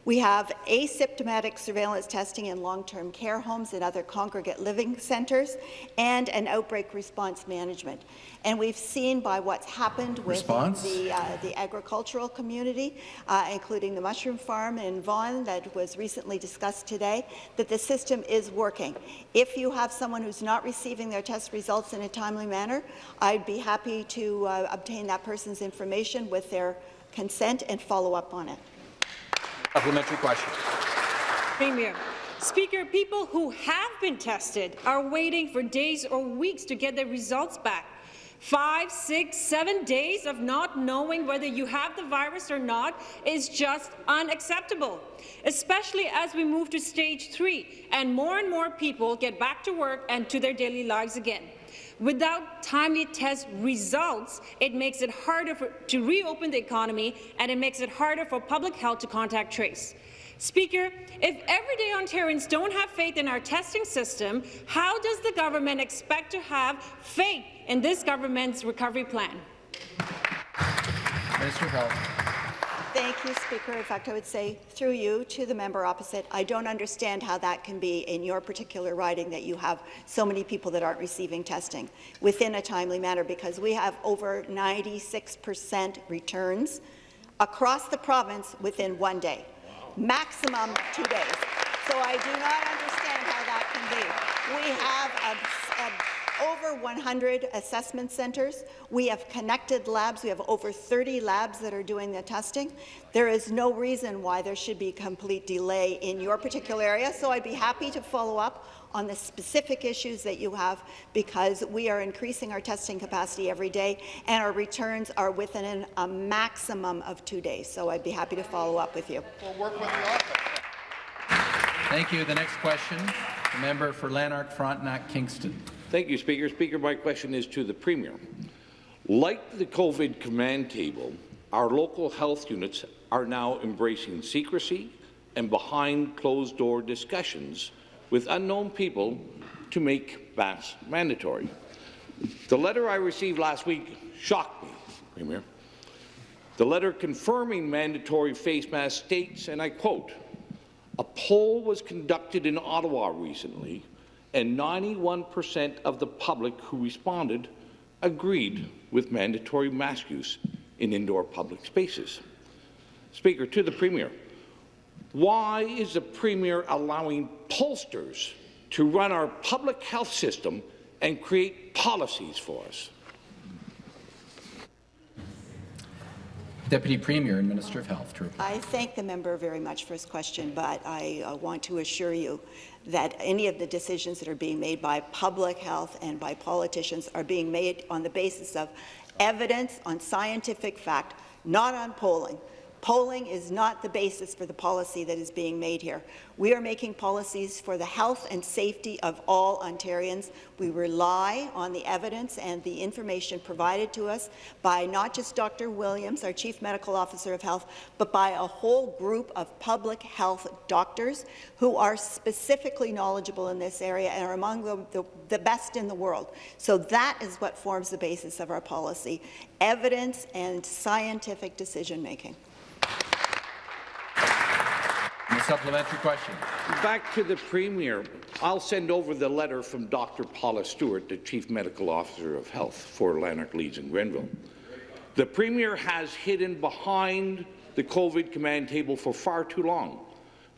We have asymptomatic surveillance testing in long-term care homes and other congregate living centres, and an outbreak response management. And we've seen by what's happened with the, uh, the agricultural community, uh, including the mushroom farm in Vaughan that was recently discussed today, that the system is working. If you have someone who's not receiving their test results in a timely manner, I'd be happy to uh, obtain that person's information with their consent and follow up on it. Supplementary question. Premier. Speaker, people who have been tested are waiting for days or weeks to get their results back. Five, six, seven days of not knowing whether you have the virus or not is just unacceptable, especially as we move to stage three and more and more people get back to work and to their daily lives again. Without timely test results, it makes it harder for, to reopen the economy and it makes it harder for public health to contact trace. Speaker, if everyday Ontarians don't have faith in our testing system, how does the government expect to have faith in this government's recovery plan? Minister Health. Thank you, Speaker. In fact, I would say through you to the member opposite, I don't understand how that can be in your particular riding that you have so many people that aren't receiving testing within a timely manner because we have over 96 percent returns across the province within one day, maximum two days. So I do not understand how that can be. We have a, a over 100 assessment centres. We have connected labs. We have over 30 labs that are doing the testing. There is no reason why there should be complete delay in your particular area, so I'd be happy to follow up on the specific issues that you have because we are increasing our testing capacity every day and our returns are within a maximum of two days. So I'd be happy to follow up with you. We'll work with the office. Thank you. The next question, the member for Lanark, Frontenac, Kingston. Thank you, Speaker. Speaker, my question is to the Premier. Like the COVID command table, our local health units are now embracing secrecy and behind closed-door discussions with unknown people to make masks mandatory. The letter I received last week shocked me, Premier. The letter confirming mandatory face masks states, and I quote, a poll was conducted in Ottawa recently and 91% of the public who responded agreed with mandatory mask use in indoor public spaces. Speaker, to the Premier, why is the Premier allowing pollsters to run our public health system and create policies for us? Deputy Premier and Minister of Health to. I thank the member very much for his question, but I uh, want to assure you that any of the decisions that are being made by public health and by politicians are being made on the basis of evidence, on scientific fact, not on polling. Polling is not the basis for the policy that is being made here. We are making policies for the health and safety of all Ontarians. We rely on the evidence and the information provided to us by not just Dr. Williams, our Chief Medical Officer of Health, but by a whole group of public health doctors who are specifically knowledgeable in this area and are among the, the, the best in the world. So that is what forms the basis of our policy, evidence and scientific decision-making. Supplementary question. Back to the Premier. I'll send over the letter from Dr. Paula Stewart, the Chief Medical Officer of Health for Lanark, Leeds and Grenville. The Premier has hidden behind the COVID command table for far too long.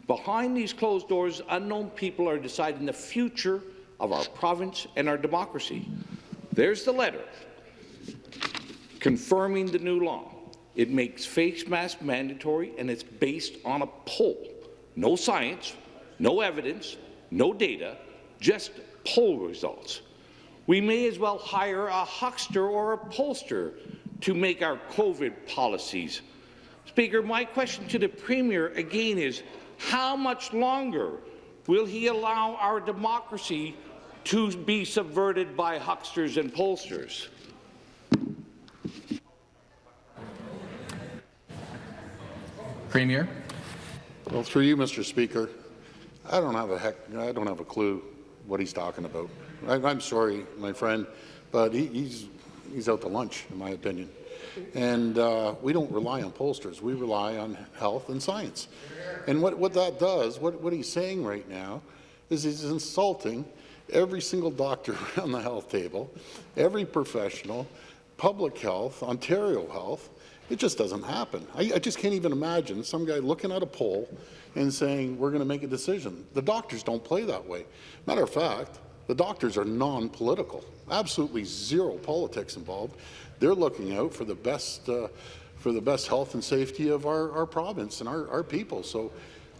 Behind these closed doors, unknown people are deciding the future of our province and our democracy. There's the letter confirming the new law. It makes face masks mandatory, and it's based on a poll. No science, no evidence, no data, just poll results. We may as well hire a huckster or a pollster to make our COVID policies. Speaker, my question to the Premier again is, how much longer will he allow our democracy to be subverted by hucksters and pollsters? Premier. Well, through you, Mr. Speaker, I don't have a heck, I don't have a clue what he's talking about. I, I'm sorry, my friend, but he, he's he's out to lunch, in my opinion. And uh, we don't rely on pollsters. We rely on health and science. And what, what that does, what, what he's saying right now, is he's insulting every single doctor around the health table, every professional, public health, Ontario Health, it just doesn't happen. I, I, just can't even imagine some guy looking at a poll and saying, we're going to make a decision. The doctors don't play that way. Matter of fact, the doctors are non-political, absolutely zero politics involved. They're looking out for the best, uh, for the best health and safety of our, our province and our, our people. So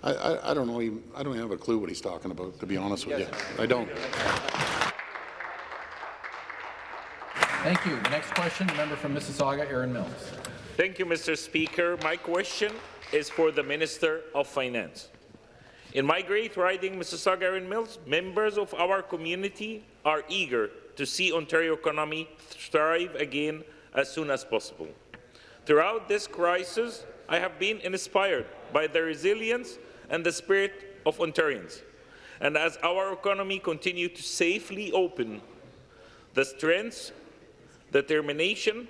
I, I, I don't know. Even, I don't even have a clue what he's talking about, to be honest with you. I don't. Thank you. The next question, the member from Mississauga, Erin Mills. Thank you, Mr. Speaker. My question is for the Minister of Finance. In my great riding, Mississauga Erin Mills, members of our community are eager to see Ontario economy thrive again as soon as possible. Throughout this crisis, I have been inspired by the resilience and the spirit of Ontarians. And as our economy continues to safely open, the strength, determination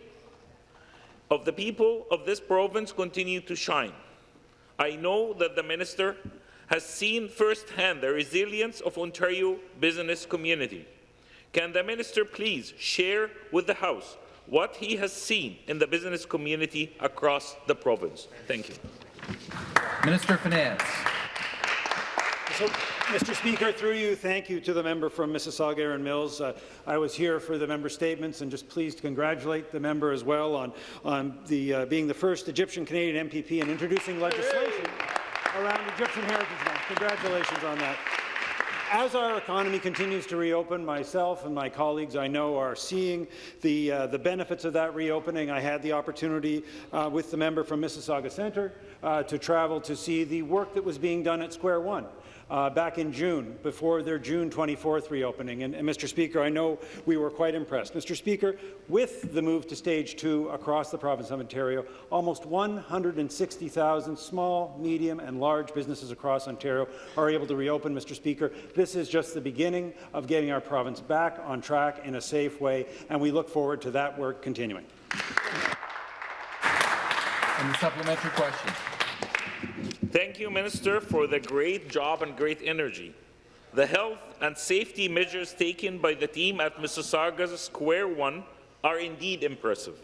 of the people of this province continue to shine. I know that the minister has seen firsthand the resilience of Ontario business community. Can the minister please share with the House what he has seen in the business community across the province? Thank you. Minister of Finance. So, Mr. Speaker, through you, thank you to the member from Mississauga, Erin Mills. Uh, I was here for the member statements and just pleased to congratulate the member as well on, on the, uh, being the first Egyptian-Canadian MPP and introducing legislation around Egyptian Heritage Month. Congratulations on that. As our economy continues to reopen, myself and my colleagues I know are seeing the, uh, the benefits of that reopening. I had the opportunity uh, with the member from Mississauga Centre uh, to travel to see the work that was being done at Square One uh, back in June, before their June 24th reopening. And, and, Mr. Speaker, I know we were quite impressed. Mr. Speaker, with the move to stage two across the province of Ontario, almost 160,000 small, medium, and large businesses across Ontario are able to reopen. Mr. Speaker, this is just the beginning of getting our province back on track in a safe way, and we look forward to that work continuing. And the supplementary question. Thank you, Minister, for the great job and great energy. The health and safety measures taken by the team at Mississauga's Square One are indeed impressive.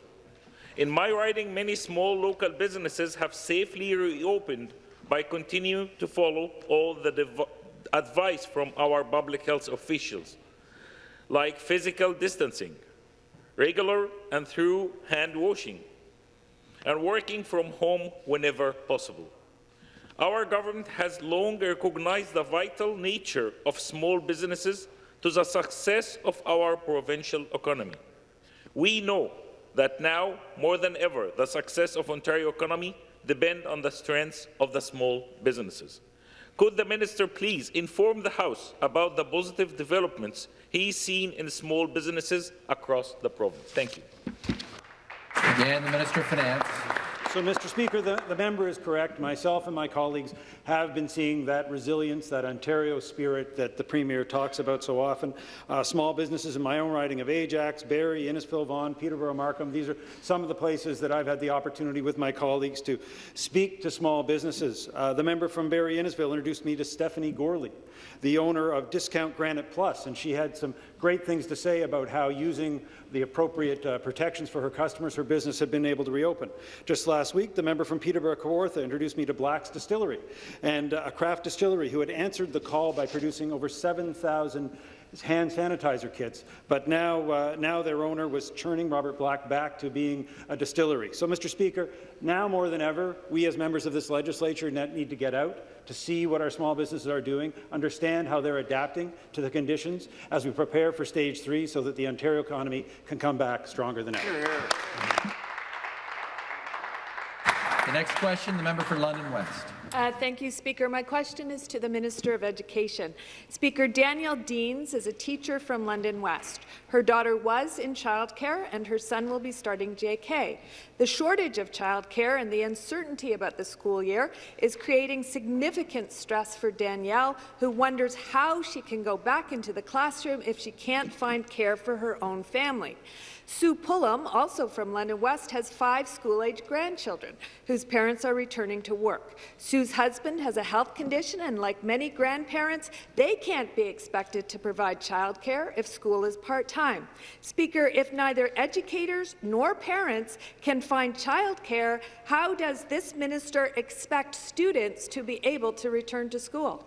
In my riding, many small local businesses have safely reopened by continuing to follow all the advice from our public health officials, like physical distancing, regular and through hand washing, and working from home whenever possible. Our government has long recognized the vital nature of small businesses to the success of our provincial economy. We know that now, more than ever, the success of Ontario economy depends on the strength of the small businesses. Could the minister please inform the House about the positive developments he's seen in small businesses across the province? Thank you. Again, the Minister of Finance. So, Mr. Speaker, the, the, member is correct. Myself and my colleagues have been seeing that resilience, that Ontario spirit that the Premier talks about so often. Uh, small businesses in my own riding of Ajax, Barrie, Innisfil, Vaughan, Peterborough, Markham, these are some of the places that I've had the opportunity with my colleagues to speak to small businesses. Uh, the member from Barrie Innisfil introduced me to Stephanie Gorley, the owner of Discount Granite Plus, and she had some great things to say about how using the appropriate uh, protections for her customers, her business had been able to reopen. Just last week, the member from Peterborough Kawartha introduced me to Black's Distillery, and uh, a craft distillery who had answered the call by producing over 7,000 hand sanitizer kits, but now, uh, now their owner was churning Robert Black back to being a distillery. So, Mr. Speaker, now more than ever, we as members of this legislature need to get out to see what our small businesses are doing, understand how they're adapting to the conditions as we prepare for stage three so that the Ontario economy can come back stronger than ever. The next question, the member for London West. Uh, thank you, Speaker. My question is to the Minister of Education. Speaker, Danielle Deans is a teacher from London West. Her daughter was in childcare, and her son will be starting JK. The shortage of childcare and the uncertainty about the school year is creating significant stress for Danielle, who wonders how she can go back into the classroom if she can't find care for her own family. Sue Pullum, also from London West, has five school-age grandchildren whose parents are returning to work. Sue's husband has a health condition, and like many grandparents, they can't be expected to provide childcare if school is part-time. Speaker, if neither educators nor parents can find childcare, how does this minister expect students to be able to return to school?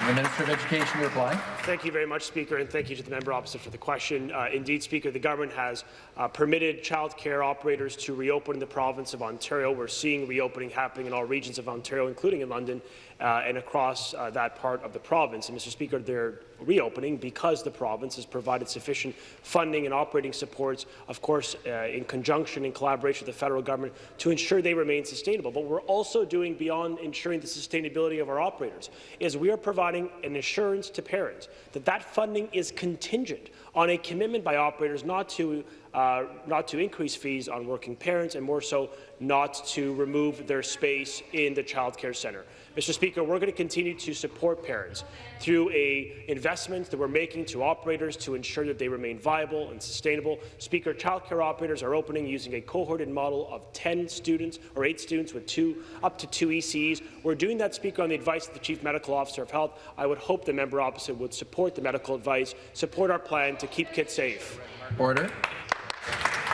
The Minister of Education to reply. Thank you very much, Speaker, and thank you to the member opposite for the question. Uh, indeed, Speaker, the government has uh, permitted childcare operators to reopen in the province of Ontario. We're seeing reopening happening in all regions of Ontario, including in London uh, and across uh, that part of the province. And, Mr. Speaker, they're reopening because the province has provided sufficient funding and operating supports, of course, uh, in conjunction and collaboration with the federal government to ensure they remain sustainable. But we're also doing beyond ensuring the sustainability of our operators is we are providing an assurance to parents that that funding is contingent on a commitment by operators not to uh, not to increase fees on working parents and more so not to remove their space in the child care centre. Mr. Speaker, we're going to continue to support parents through a investment that we're making to operators to ensure that they remain viable and sustainable. Speaker, childcare operators are opening using a cohorted model of 10 students or 8 students with two up to two ECEs. We're doing that, Speaker, on the advice of the Chief Medical Officer of Health. I would hope the member opposite would support the medical advice, support our plan to keep kids safe. Order.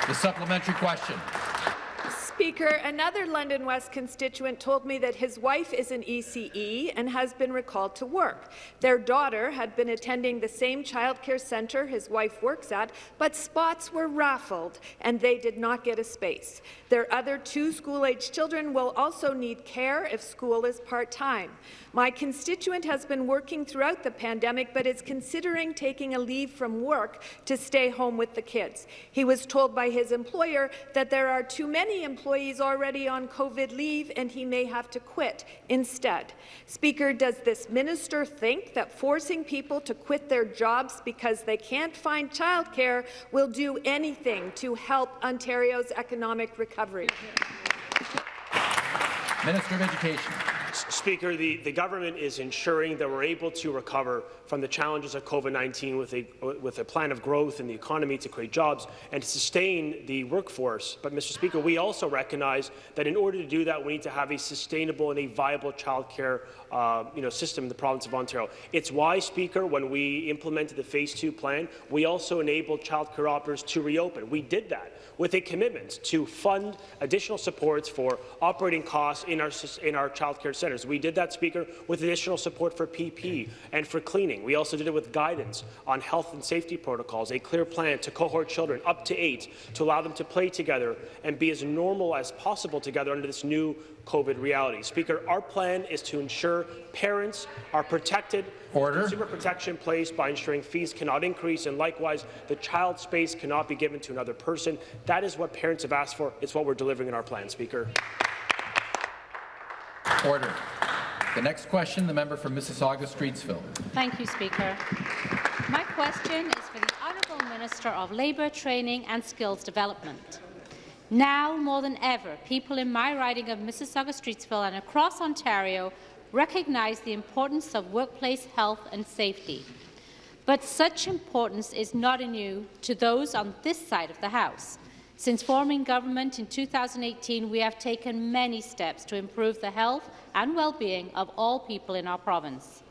The supplementary question. Speaker, another London West constituent told me that his wife is an ECE and has been recalled to work. Their daughter had been attending the same childcare centre his wife works at, but spots were raffled and they did not get a space. Their other two school-age children will also need care if school is part-time. My constituent has been working throughout the pandemic but is considering taking a leave from work to stay home with the kids. He was told by his employer that there are too many employees already on COVID leave and he may have to quit instead. Speaker, does this minister think that forcing people to quit their jobs because they can't find childcare will do anything to help Ontario's economic recovery? Minister of Education. Speaker, the, the government is ensuring that we're able to recover from the challenges of COVID-19 with a, with a plan of growth in the economy to create jobs and to sustain the workforce. But, Mr. Speaker, we also recognize that in order to do that, we need to have a sustainable and a viable childcare uh, you know, system in the province of Ontario. It's why, Speaker, when we implemented the Phase 2 plan, we also enabled childcare operators to reopen. We did that with a commitment to fund additional supports for operating costs in our, in our childcare centres. We did that, Speaker, with additional support for PP and for cleaning. We also did it with guidance on health and safety protocols, a clear plan to cohort children up to eight to allow them to play together and be as normal as possible together under this new COVID reality. Speaker, our plan is to ensure parents are protected Order. Consumer protection placed by ensuring fees cannot increase, and likewise, the child space cannot be given to another person. That is what parents have asked for. It's what we're delivering in our plan, Speaker. Order. The next question, the member for Mississauga-Streetsville. Thank you, Speaker. My question is for the Honourable Minister of Labour, Training and Skills Development. Now more than ever, people in my riding of Mississauga-Streetsville and across Ontario recognise the importance of workplace health and safety. But such importance is not new to those on this side of the House. Since forming government in 2018, we have taken many steps to improve the health and well-being of all people in our province.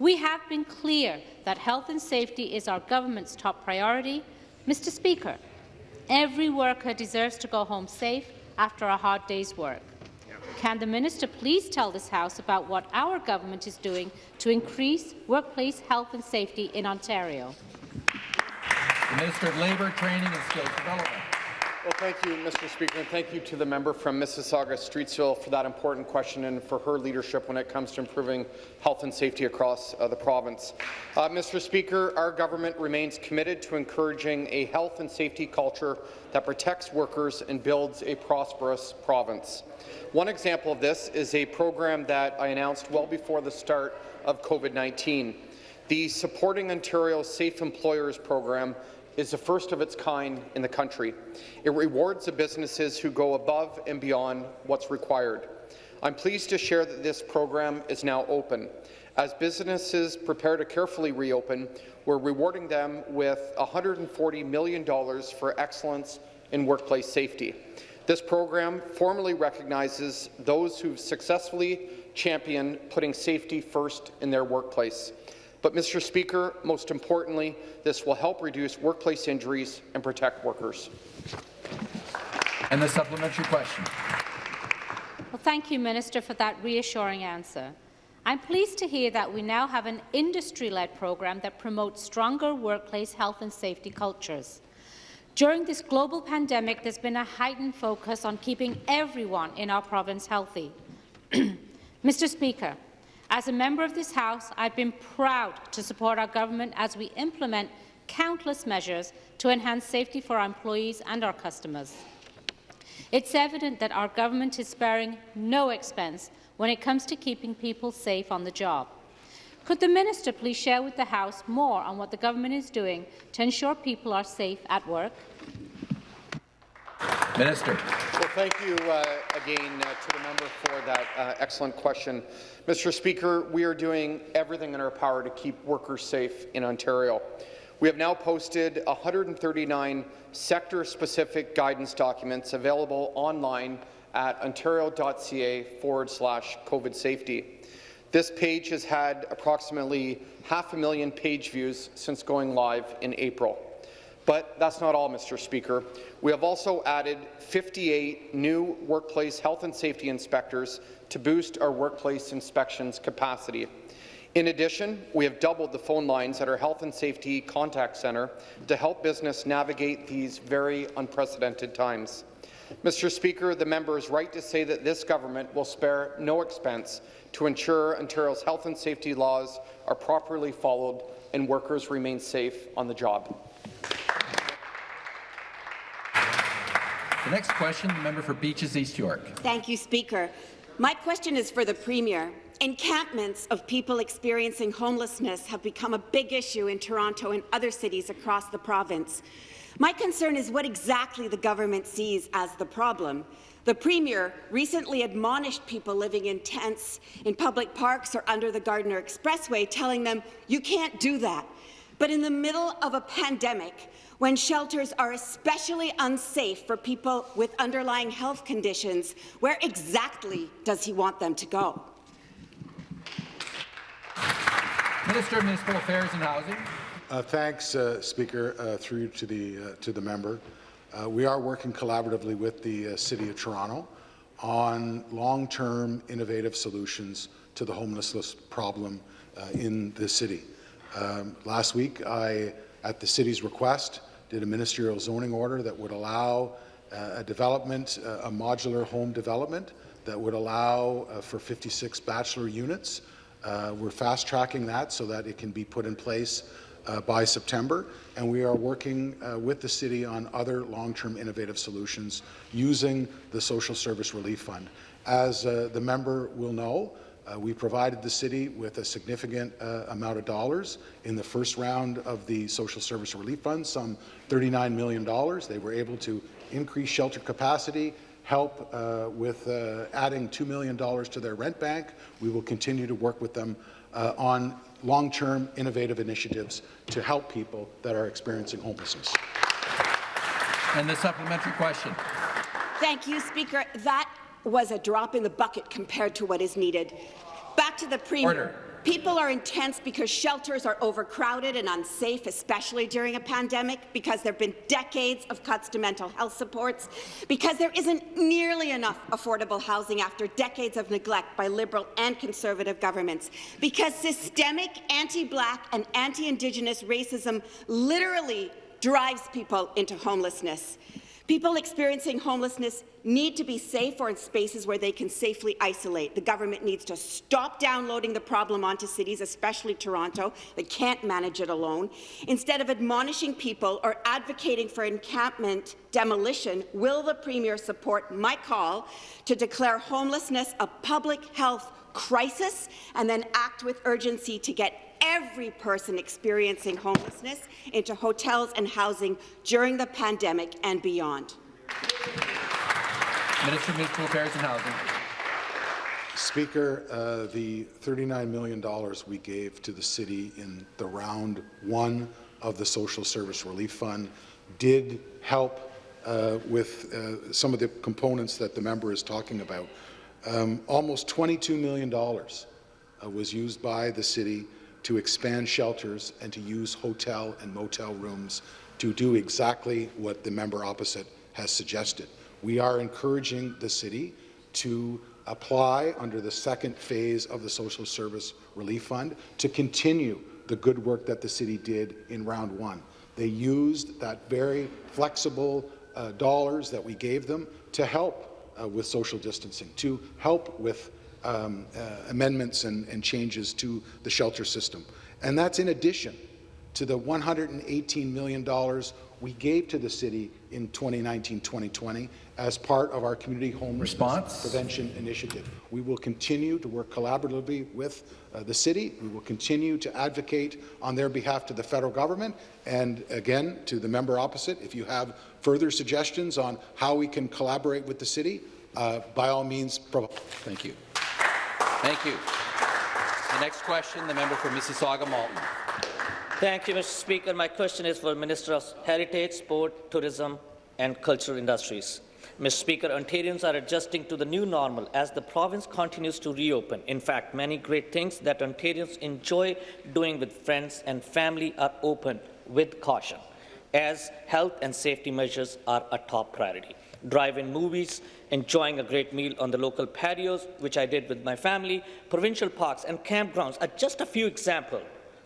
We have been clear that health and safety is our government's top priority. Mr Speaker, every worker deserves to go home safe after a hard day's work. Can the minister please tell this House about what our government is doing to increase workplace health and safety in Ontario? The Minister of Labour, Training and Skills Development. Well, thank you, Mr. Speaker, and thank you to the member from Mississauga-Streetsville for that important question and for her leadership when it comes to improving health and safety across uh, the province. Uh, Mr. Speaker, our government remains committed to encouraging a health and safety culture that protects workers and builds a prosperous province. One example of this is a program that I announced well before the start of COVID-19. The Supporting Ontario Safe Employers program is the first of its kind in the country. It rewards the businesses who go above and beyond what's required. I'm pleased to share that this program is now open. As businesses prepare to carefully reopen, we're rewarding them with $140 million for excellence in workplace safety. This program formally recognizes those who've successfully championed putting safety first in their workplace. But, Mr. Speaker, most importantly, this will help reduce workplace injuries and protect workers. And the supplementary question. Well, thank you, Minister, for that reassuring answer. I'm pleased to hear that we now have an industry-led program that promotes stronger workplace health and safety cultures. During this global pandemic, there's been a heightened focus on keeping everyone in our province healthy. Mr. Speaker, as a member of this House, I've been proud to support our government as we implement countless measures to enhance safety for our employees and our customers. It's evident that our government is sparing no expense when it comes to keeping people safe on the job. Could the minister please share with the House more on what the government is doing to ensure people are safe at work? Minister. Well, thank you uh, again uh, to the member for that uh, excellent question. Mr. Speaker, we are doing everything in our power to keep workers safe in Ontario. We have now posted 139 sector-specific guidance documents available online at ontario.ca forward slash COVID safety. This page has had approximately half a million page views since going live in April. But that's not all, Mr. Speaker. We have also added 58 new workplace health and safety inspectors to boost our workplace inspections capacity. In addition, we have doubled the phone lines at our Health and Safety Contact Centre to help business navigate these very unprecedented times. Mr. Speaker, the member is right to say that this government will spare no expense to ensure Ontario's health and safety laws are properly followed and workers remain safe on the job. The next question, the member for Beaches East York. Thank you, Speaker. My question is for the Premier. Encampments of people experiencing homelessness have become a big issue in Toronto and other cities across the province. My concern is what exactly the government sees as the problem. The Premier recently admonished people living in tents in public parks or under the Gardiner Expressway, telling them, you can't do that. But in the middle of a pandemic, when shelters are especially unsafe for people with underlying health conditions, where exactly does he want them to go? Minister of Municipal Affairs and Housing. Uh, thanks, uh, Speaker, uh, through to the, uh, to the member. Uh, we are working collaboratively with the uh, City of Toronto on long-term innovative solutions to the homelessness problem in the city. Um, last week, I, at the city's request, did a ministerial zoning order that would allow uh, a development, uh, a modular home development that would allow uh, for 56 bachelor units. Uh, we're fast-tracking that so that it can be put in place uh, by September, and we are working uh, with the city on other long-term innovative solutions using the Social Service Relief Fund. As the member will know, uh, we provided the city with a significant uh, amount of dollars in the first round of the Social Service Relief Fund, some $39 million. They were able to increase shelter capacity, help uh, with uh, adding $2 million to their rent bank. We will continue to work with them uh, on long-term innovative initiatives to help people that are experiencing homelessness. And the supplementary question. Thank you, Speaker. That was a drop in the bucket compared to what is needed. Back to the Premier. Order. People are in tents because shelters are overcrowded and unsafe, especially during a pandemic, because there have been decades of cuts to mental health supports, because there isn't nearly enough affordable housing after decades of neglect by Liberal and Conservative governments, because systemic anti-Black and anti-Indigenous racism literally drives people into homelessness. People experiencing homelessness need to be safe or in spaces where they can safely isolate. The government needs to stop downloading the problem onto cities, especially Toronto, that can't manage it alone. Instead of admonishing people or advocating for encampment demolition, will the Premier support my call to declare homelessness a public health crisis and then act with urgency to get every person experiencing homelessness into hotels and housing during the pandemic and beyond. Minister of Municipal Affairs and Housing. Speaker, uh, the $39 million we gave to the city in the round one of the Social Service Relief Fund did help uh, with uh, some of the components that the member is talking about. Um, almost $22 million uh, was used by the city to expand shelters and to use hotel and motel rooms to do exactly what the member opposite has suggested. We are encouraging the city to apply under the second phase of the Social Service Relief Fund to continue the good work that the city did in round one. They used that very flexible uh, dollars that we gave them to help uh, with social distancing, to help with um, uh, amendments and, and changes to the shelter system. And that's in addition to the $118 million we gave to the city in 2019-2020 as part of our community homelessness Response? prevention initiative. We will continue to work collaboratively with uh, the city. We will continue to advocate on their behalf to the federal government. And again, to the member opposite, if you have further suggestions on how we can collaborate with the city, uh, by all means, Thank you. Thank you. The next question, the member for Mississauga Malton. Thank you, Mr. Speaker. My question is for the Minister of Heritage, Sport, Tourism and Cultural Industries. Mr. Speaker, Ontarians are adjusting to the new normal as the province continues to reopen. In fact, many great things that Ontarians enjoy doing with friends and family are open with caution, as health and safety measures are a top priority. Drive-in movies, enjoying a great meal on the local patios, which I did with my family, provincial parks and campgrounds are just a few examples.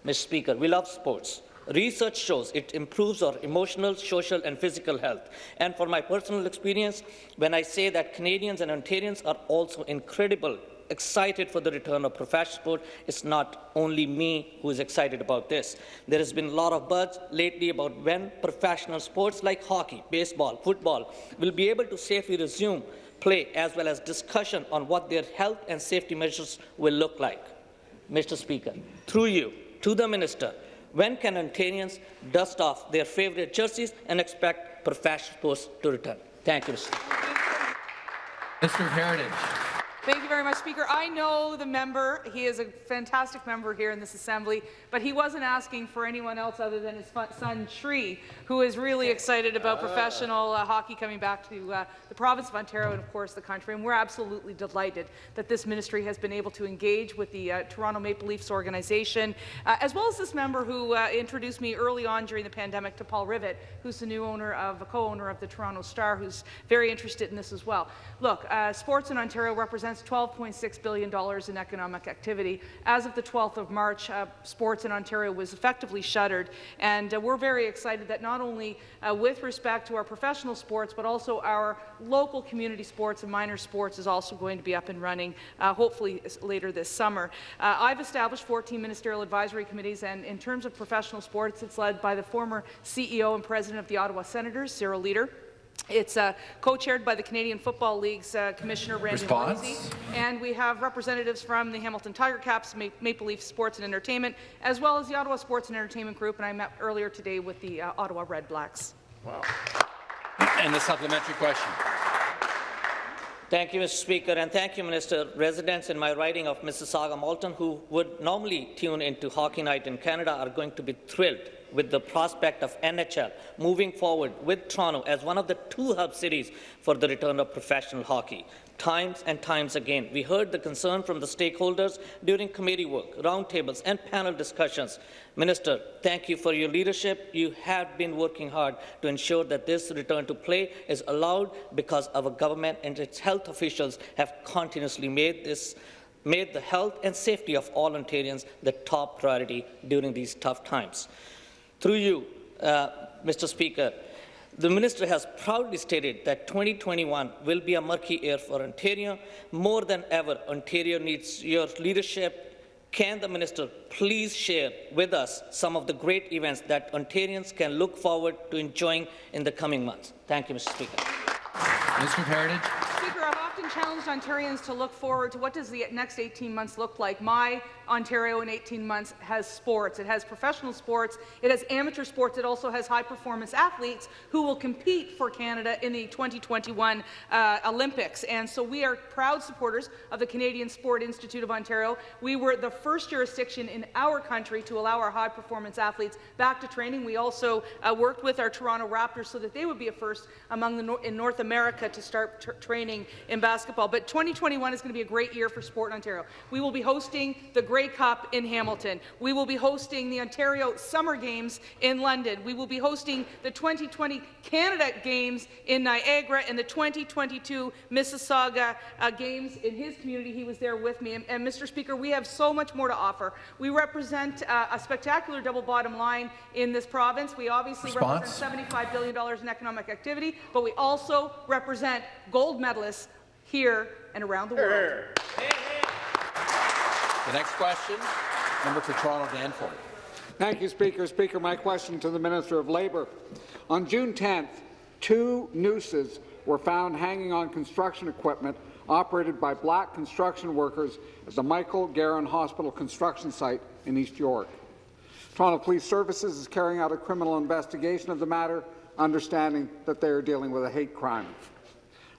Mr. Speaker, we love sports. Research shows it improves our emotional, social and physical health. And for my personal experience, when I say that Canadians and Ontarians are also incredible, excited for the return of professional sport, it's not only me who is excited about this. There has been a lot of buzz lately about when professional sports like hockey, baseball, football will be able to safely resume play as well as discussion on what their health and safety measures will look like. Mr. Speaker, through you, to the Minister, when can Ontarians dust off their favourite jerseys and expect professional sports to return? Thank you, Mr. Mr. Heritage. Thank you very much, Speaker. I know the member. He is a fantastic member here in this Assembly, but he wasn't asking for anyone else other than his son, Tree, who is really excited about professional uh, hockey coming back to uh, the province of Ontario and, of course, the country. And we're absolutely delighted that this ministry has been able to engage with the uh, Toronto Maple Leafs organization, uh, as well as this member who uh, introduced me early on during the pandemic to Paul Rivett, who's the new owner of, a co-owner of the Toronto Star, who's very interested in this as well. Look, uh, sports in Ontario represents $12.6 billion in economic activity. As of the 12th of March, uh, sports in Ontario was effectively shuttered, and uh, we're very excited that not only uh, with respect to our professional sports, but also our local community sports and minor sports is also going to be up and running, uh, hopefully later this summer. Uh, I've established 14 ministerial advisory committees, and in terms of professional sports, it's led by the former CEO and president of the Ottawa Senators, Cyril Leeder. It's uh, co-chaired by the Canadian Football League's uh, Commissioner Randy Response? Lindsay, and we have representatives from the Hamilton Tiger-Cats, Ma Maple Leaf Sports and Entertainment, as well as the Ottawa Sports and Entertainment Group, and I met earlier today with the uh, Ottawa Redblacks. Wow. And the supplementary question. Thank you, Mr. Speaker, and thank you, Minister. Residents in my riding of Mississauga Malton who would normally tune into Hockey Night in Canada are going to be thrilled with the prospect of NHL moving forward with Toronto as one of the two hub cities for the return of professional hockey. Times and times again, we heard the concern from the stakeholders during committee work, roundtables and panel discussions. Minister, thank you for your leadership. You have been working hard to ensure that this return to play is allowed because our government and its health officials have continuously made this made the health and safety of all Ontarians the top priority during these tough times. Through you, uh, Mr. Speaker, the minister has proudly stated that 2021 will be a murky year for Ontario. More than ever, Ontario needs your leadership. Can the minister please share with us some of the great events that Ontarians can look forward to enjoying in the coming months? Thank you, Mr. Speaker. Mr. Heritage. Challenged Ontarians to look forward to what does the next 18 months look like. My Ontario in 18 months has sports. It has professional sports. It has amateur sports. It also has high-performance athletes who will compete for Canada in the 2021 uh, Olympics. And so we are proud supporters of the Canadian Sport Institute of Ontario. We were the first jurisdiction in our country to allow our high-performance athletes back to training. We also uh, worked with our Toronto Raptors so that they would be a first among the in North America to start training in basketball. But 2021 is going to be a great year for sport in Ontario. We will be hosting the Grey Cup in Hamilton. We will be hosting the Ontario Summer Games in London. We will be hosting the 2020 Canada Games in Niagara and the 2022 Mississauga uh, Games in his community. He was there with me. And, and, Mr. Speaker, we have so much more to offer. We represent uh, a spectacular double bottom line in this province. We obviously Response? represent $75 billion in economic activity, but we also represent gold medalists here and around the world. The next question, member for Toronto Danforth. Thank you, Speaker. Speaker, my question to the Minister of Labour. On June 10th, two nooses were found hanging on construction equipment operated by black construction workers at the Michael Garron Hospital construction site in East York. Toronto Police Services is carrying out a criminal investigation of the matter, understanding that they are dealing with a hate crime.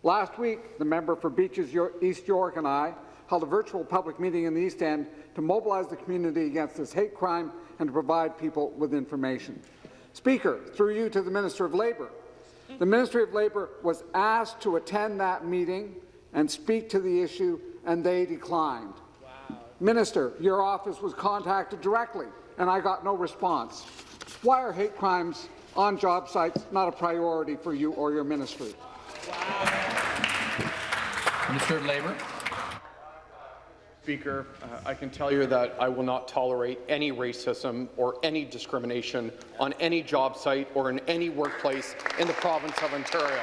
Last week, the member for Beaches East York and I held a virtual public meeting in the East End to mobilize the community against this hate crime and to provide people with information. Speaker, through you to the Minister of Labour, the Ministry of Labour was asked to attend that meeting and speak to the issue, and they declined. Wow. Minister, your office was contacted directly, and I got no response. Why are hate crimes on job sites not a priority for you or your ministry? Minister of Labour. Speaker, uh, I can tell you that I will not tolerate any racism or any discrimination on any job site or in any workplace in the province of Ontario.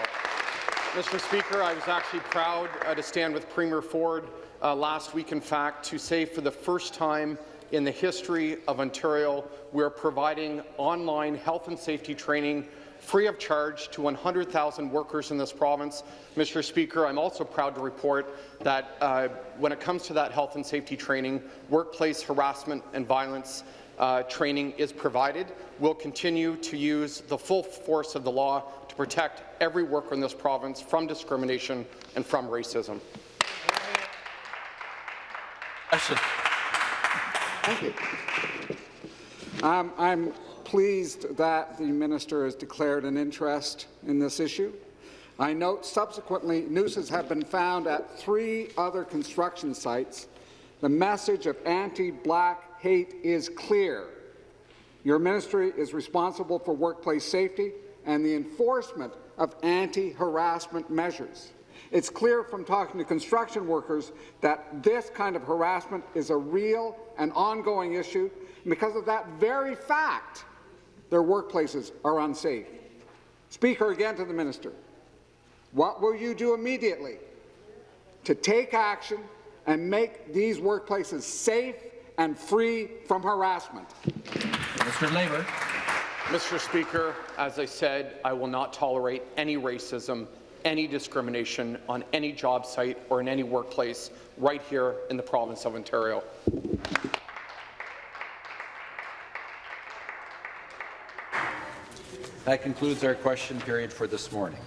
Mr. Speaker, I was actually proud uh, to stand with Premier Ford uh, last week, in fact, to say for the first time in the history of Ontario, we're providing online health and safety training free of charge to 100,000 workers in this province. Mr. Speaker, I'm also proud to report that uh, when it comes to that health and safety training, workplace harassment and violence uh, training is provided. We'll continue to use the full force of the law to protect every worker in this province from discrimination and from racism. Thank you. Um, I'm pleased that the minister has declared an interest in this issue. I note subsequently nooses have been found at three other construction sites. The message of anti-black hate is clear. Your ministry is responsible for workplace safety and the enforcement of anti-harassment measures. It's clear from talking to construction workers that this kind of harassment is a real and ongoing issue. And because of that very fact, their workplaces are unsafe. Speaker, again to the minister, what will you do immediately to take action and make these workplaces safe and free from harassment? Mr. Labour. Mr. Speaker, as I said, I will not tolerate any racism, any discrimination on any job site or in any workplace right here in the province of Ontario. That concludes our question period for this morning.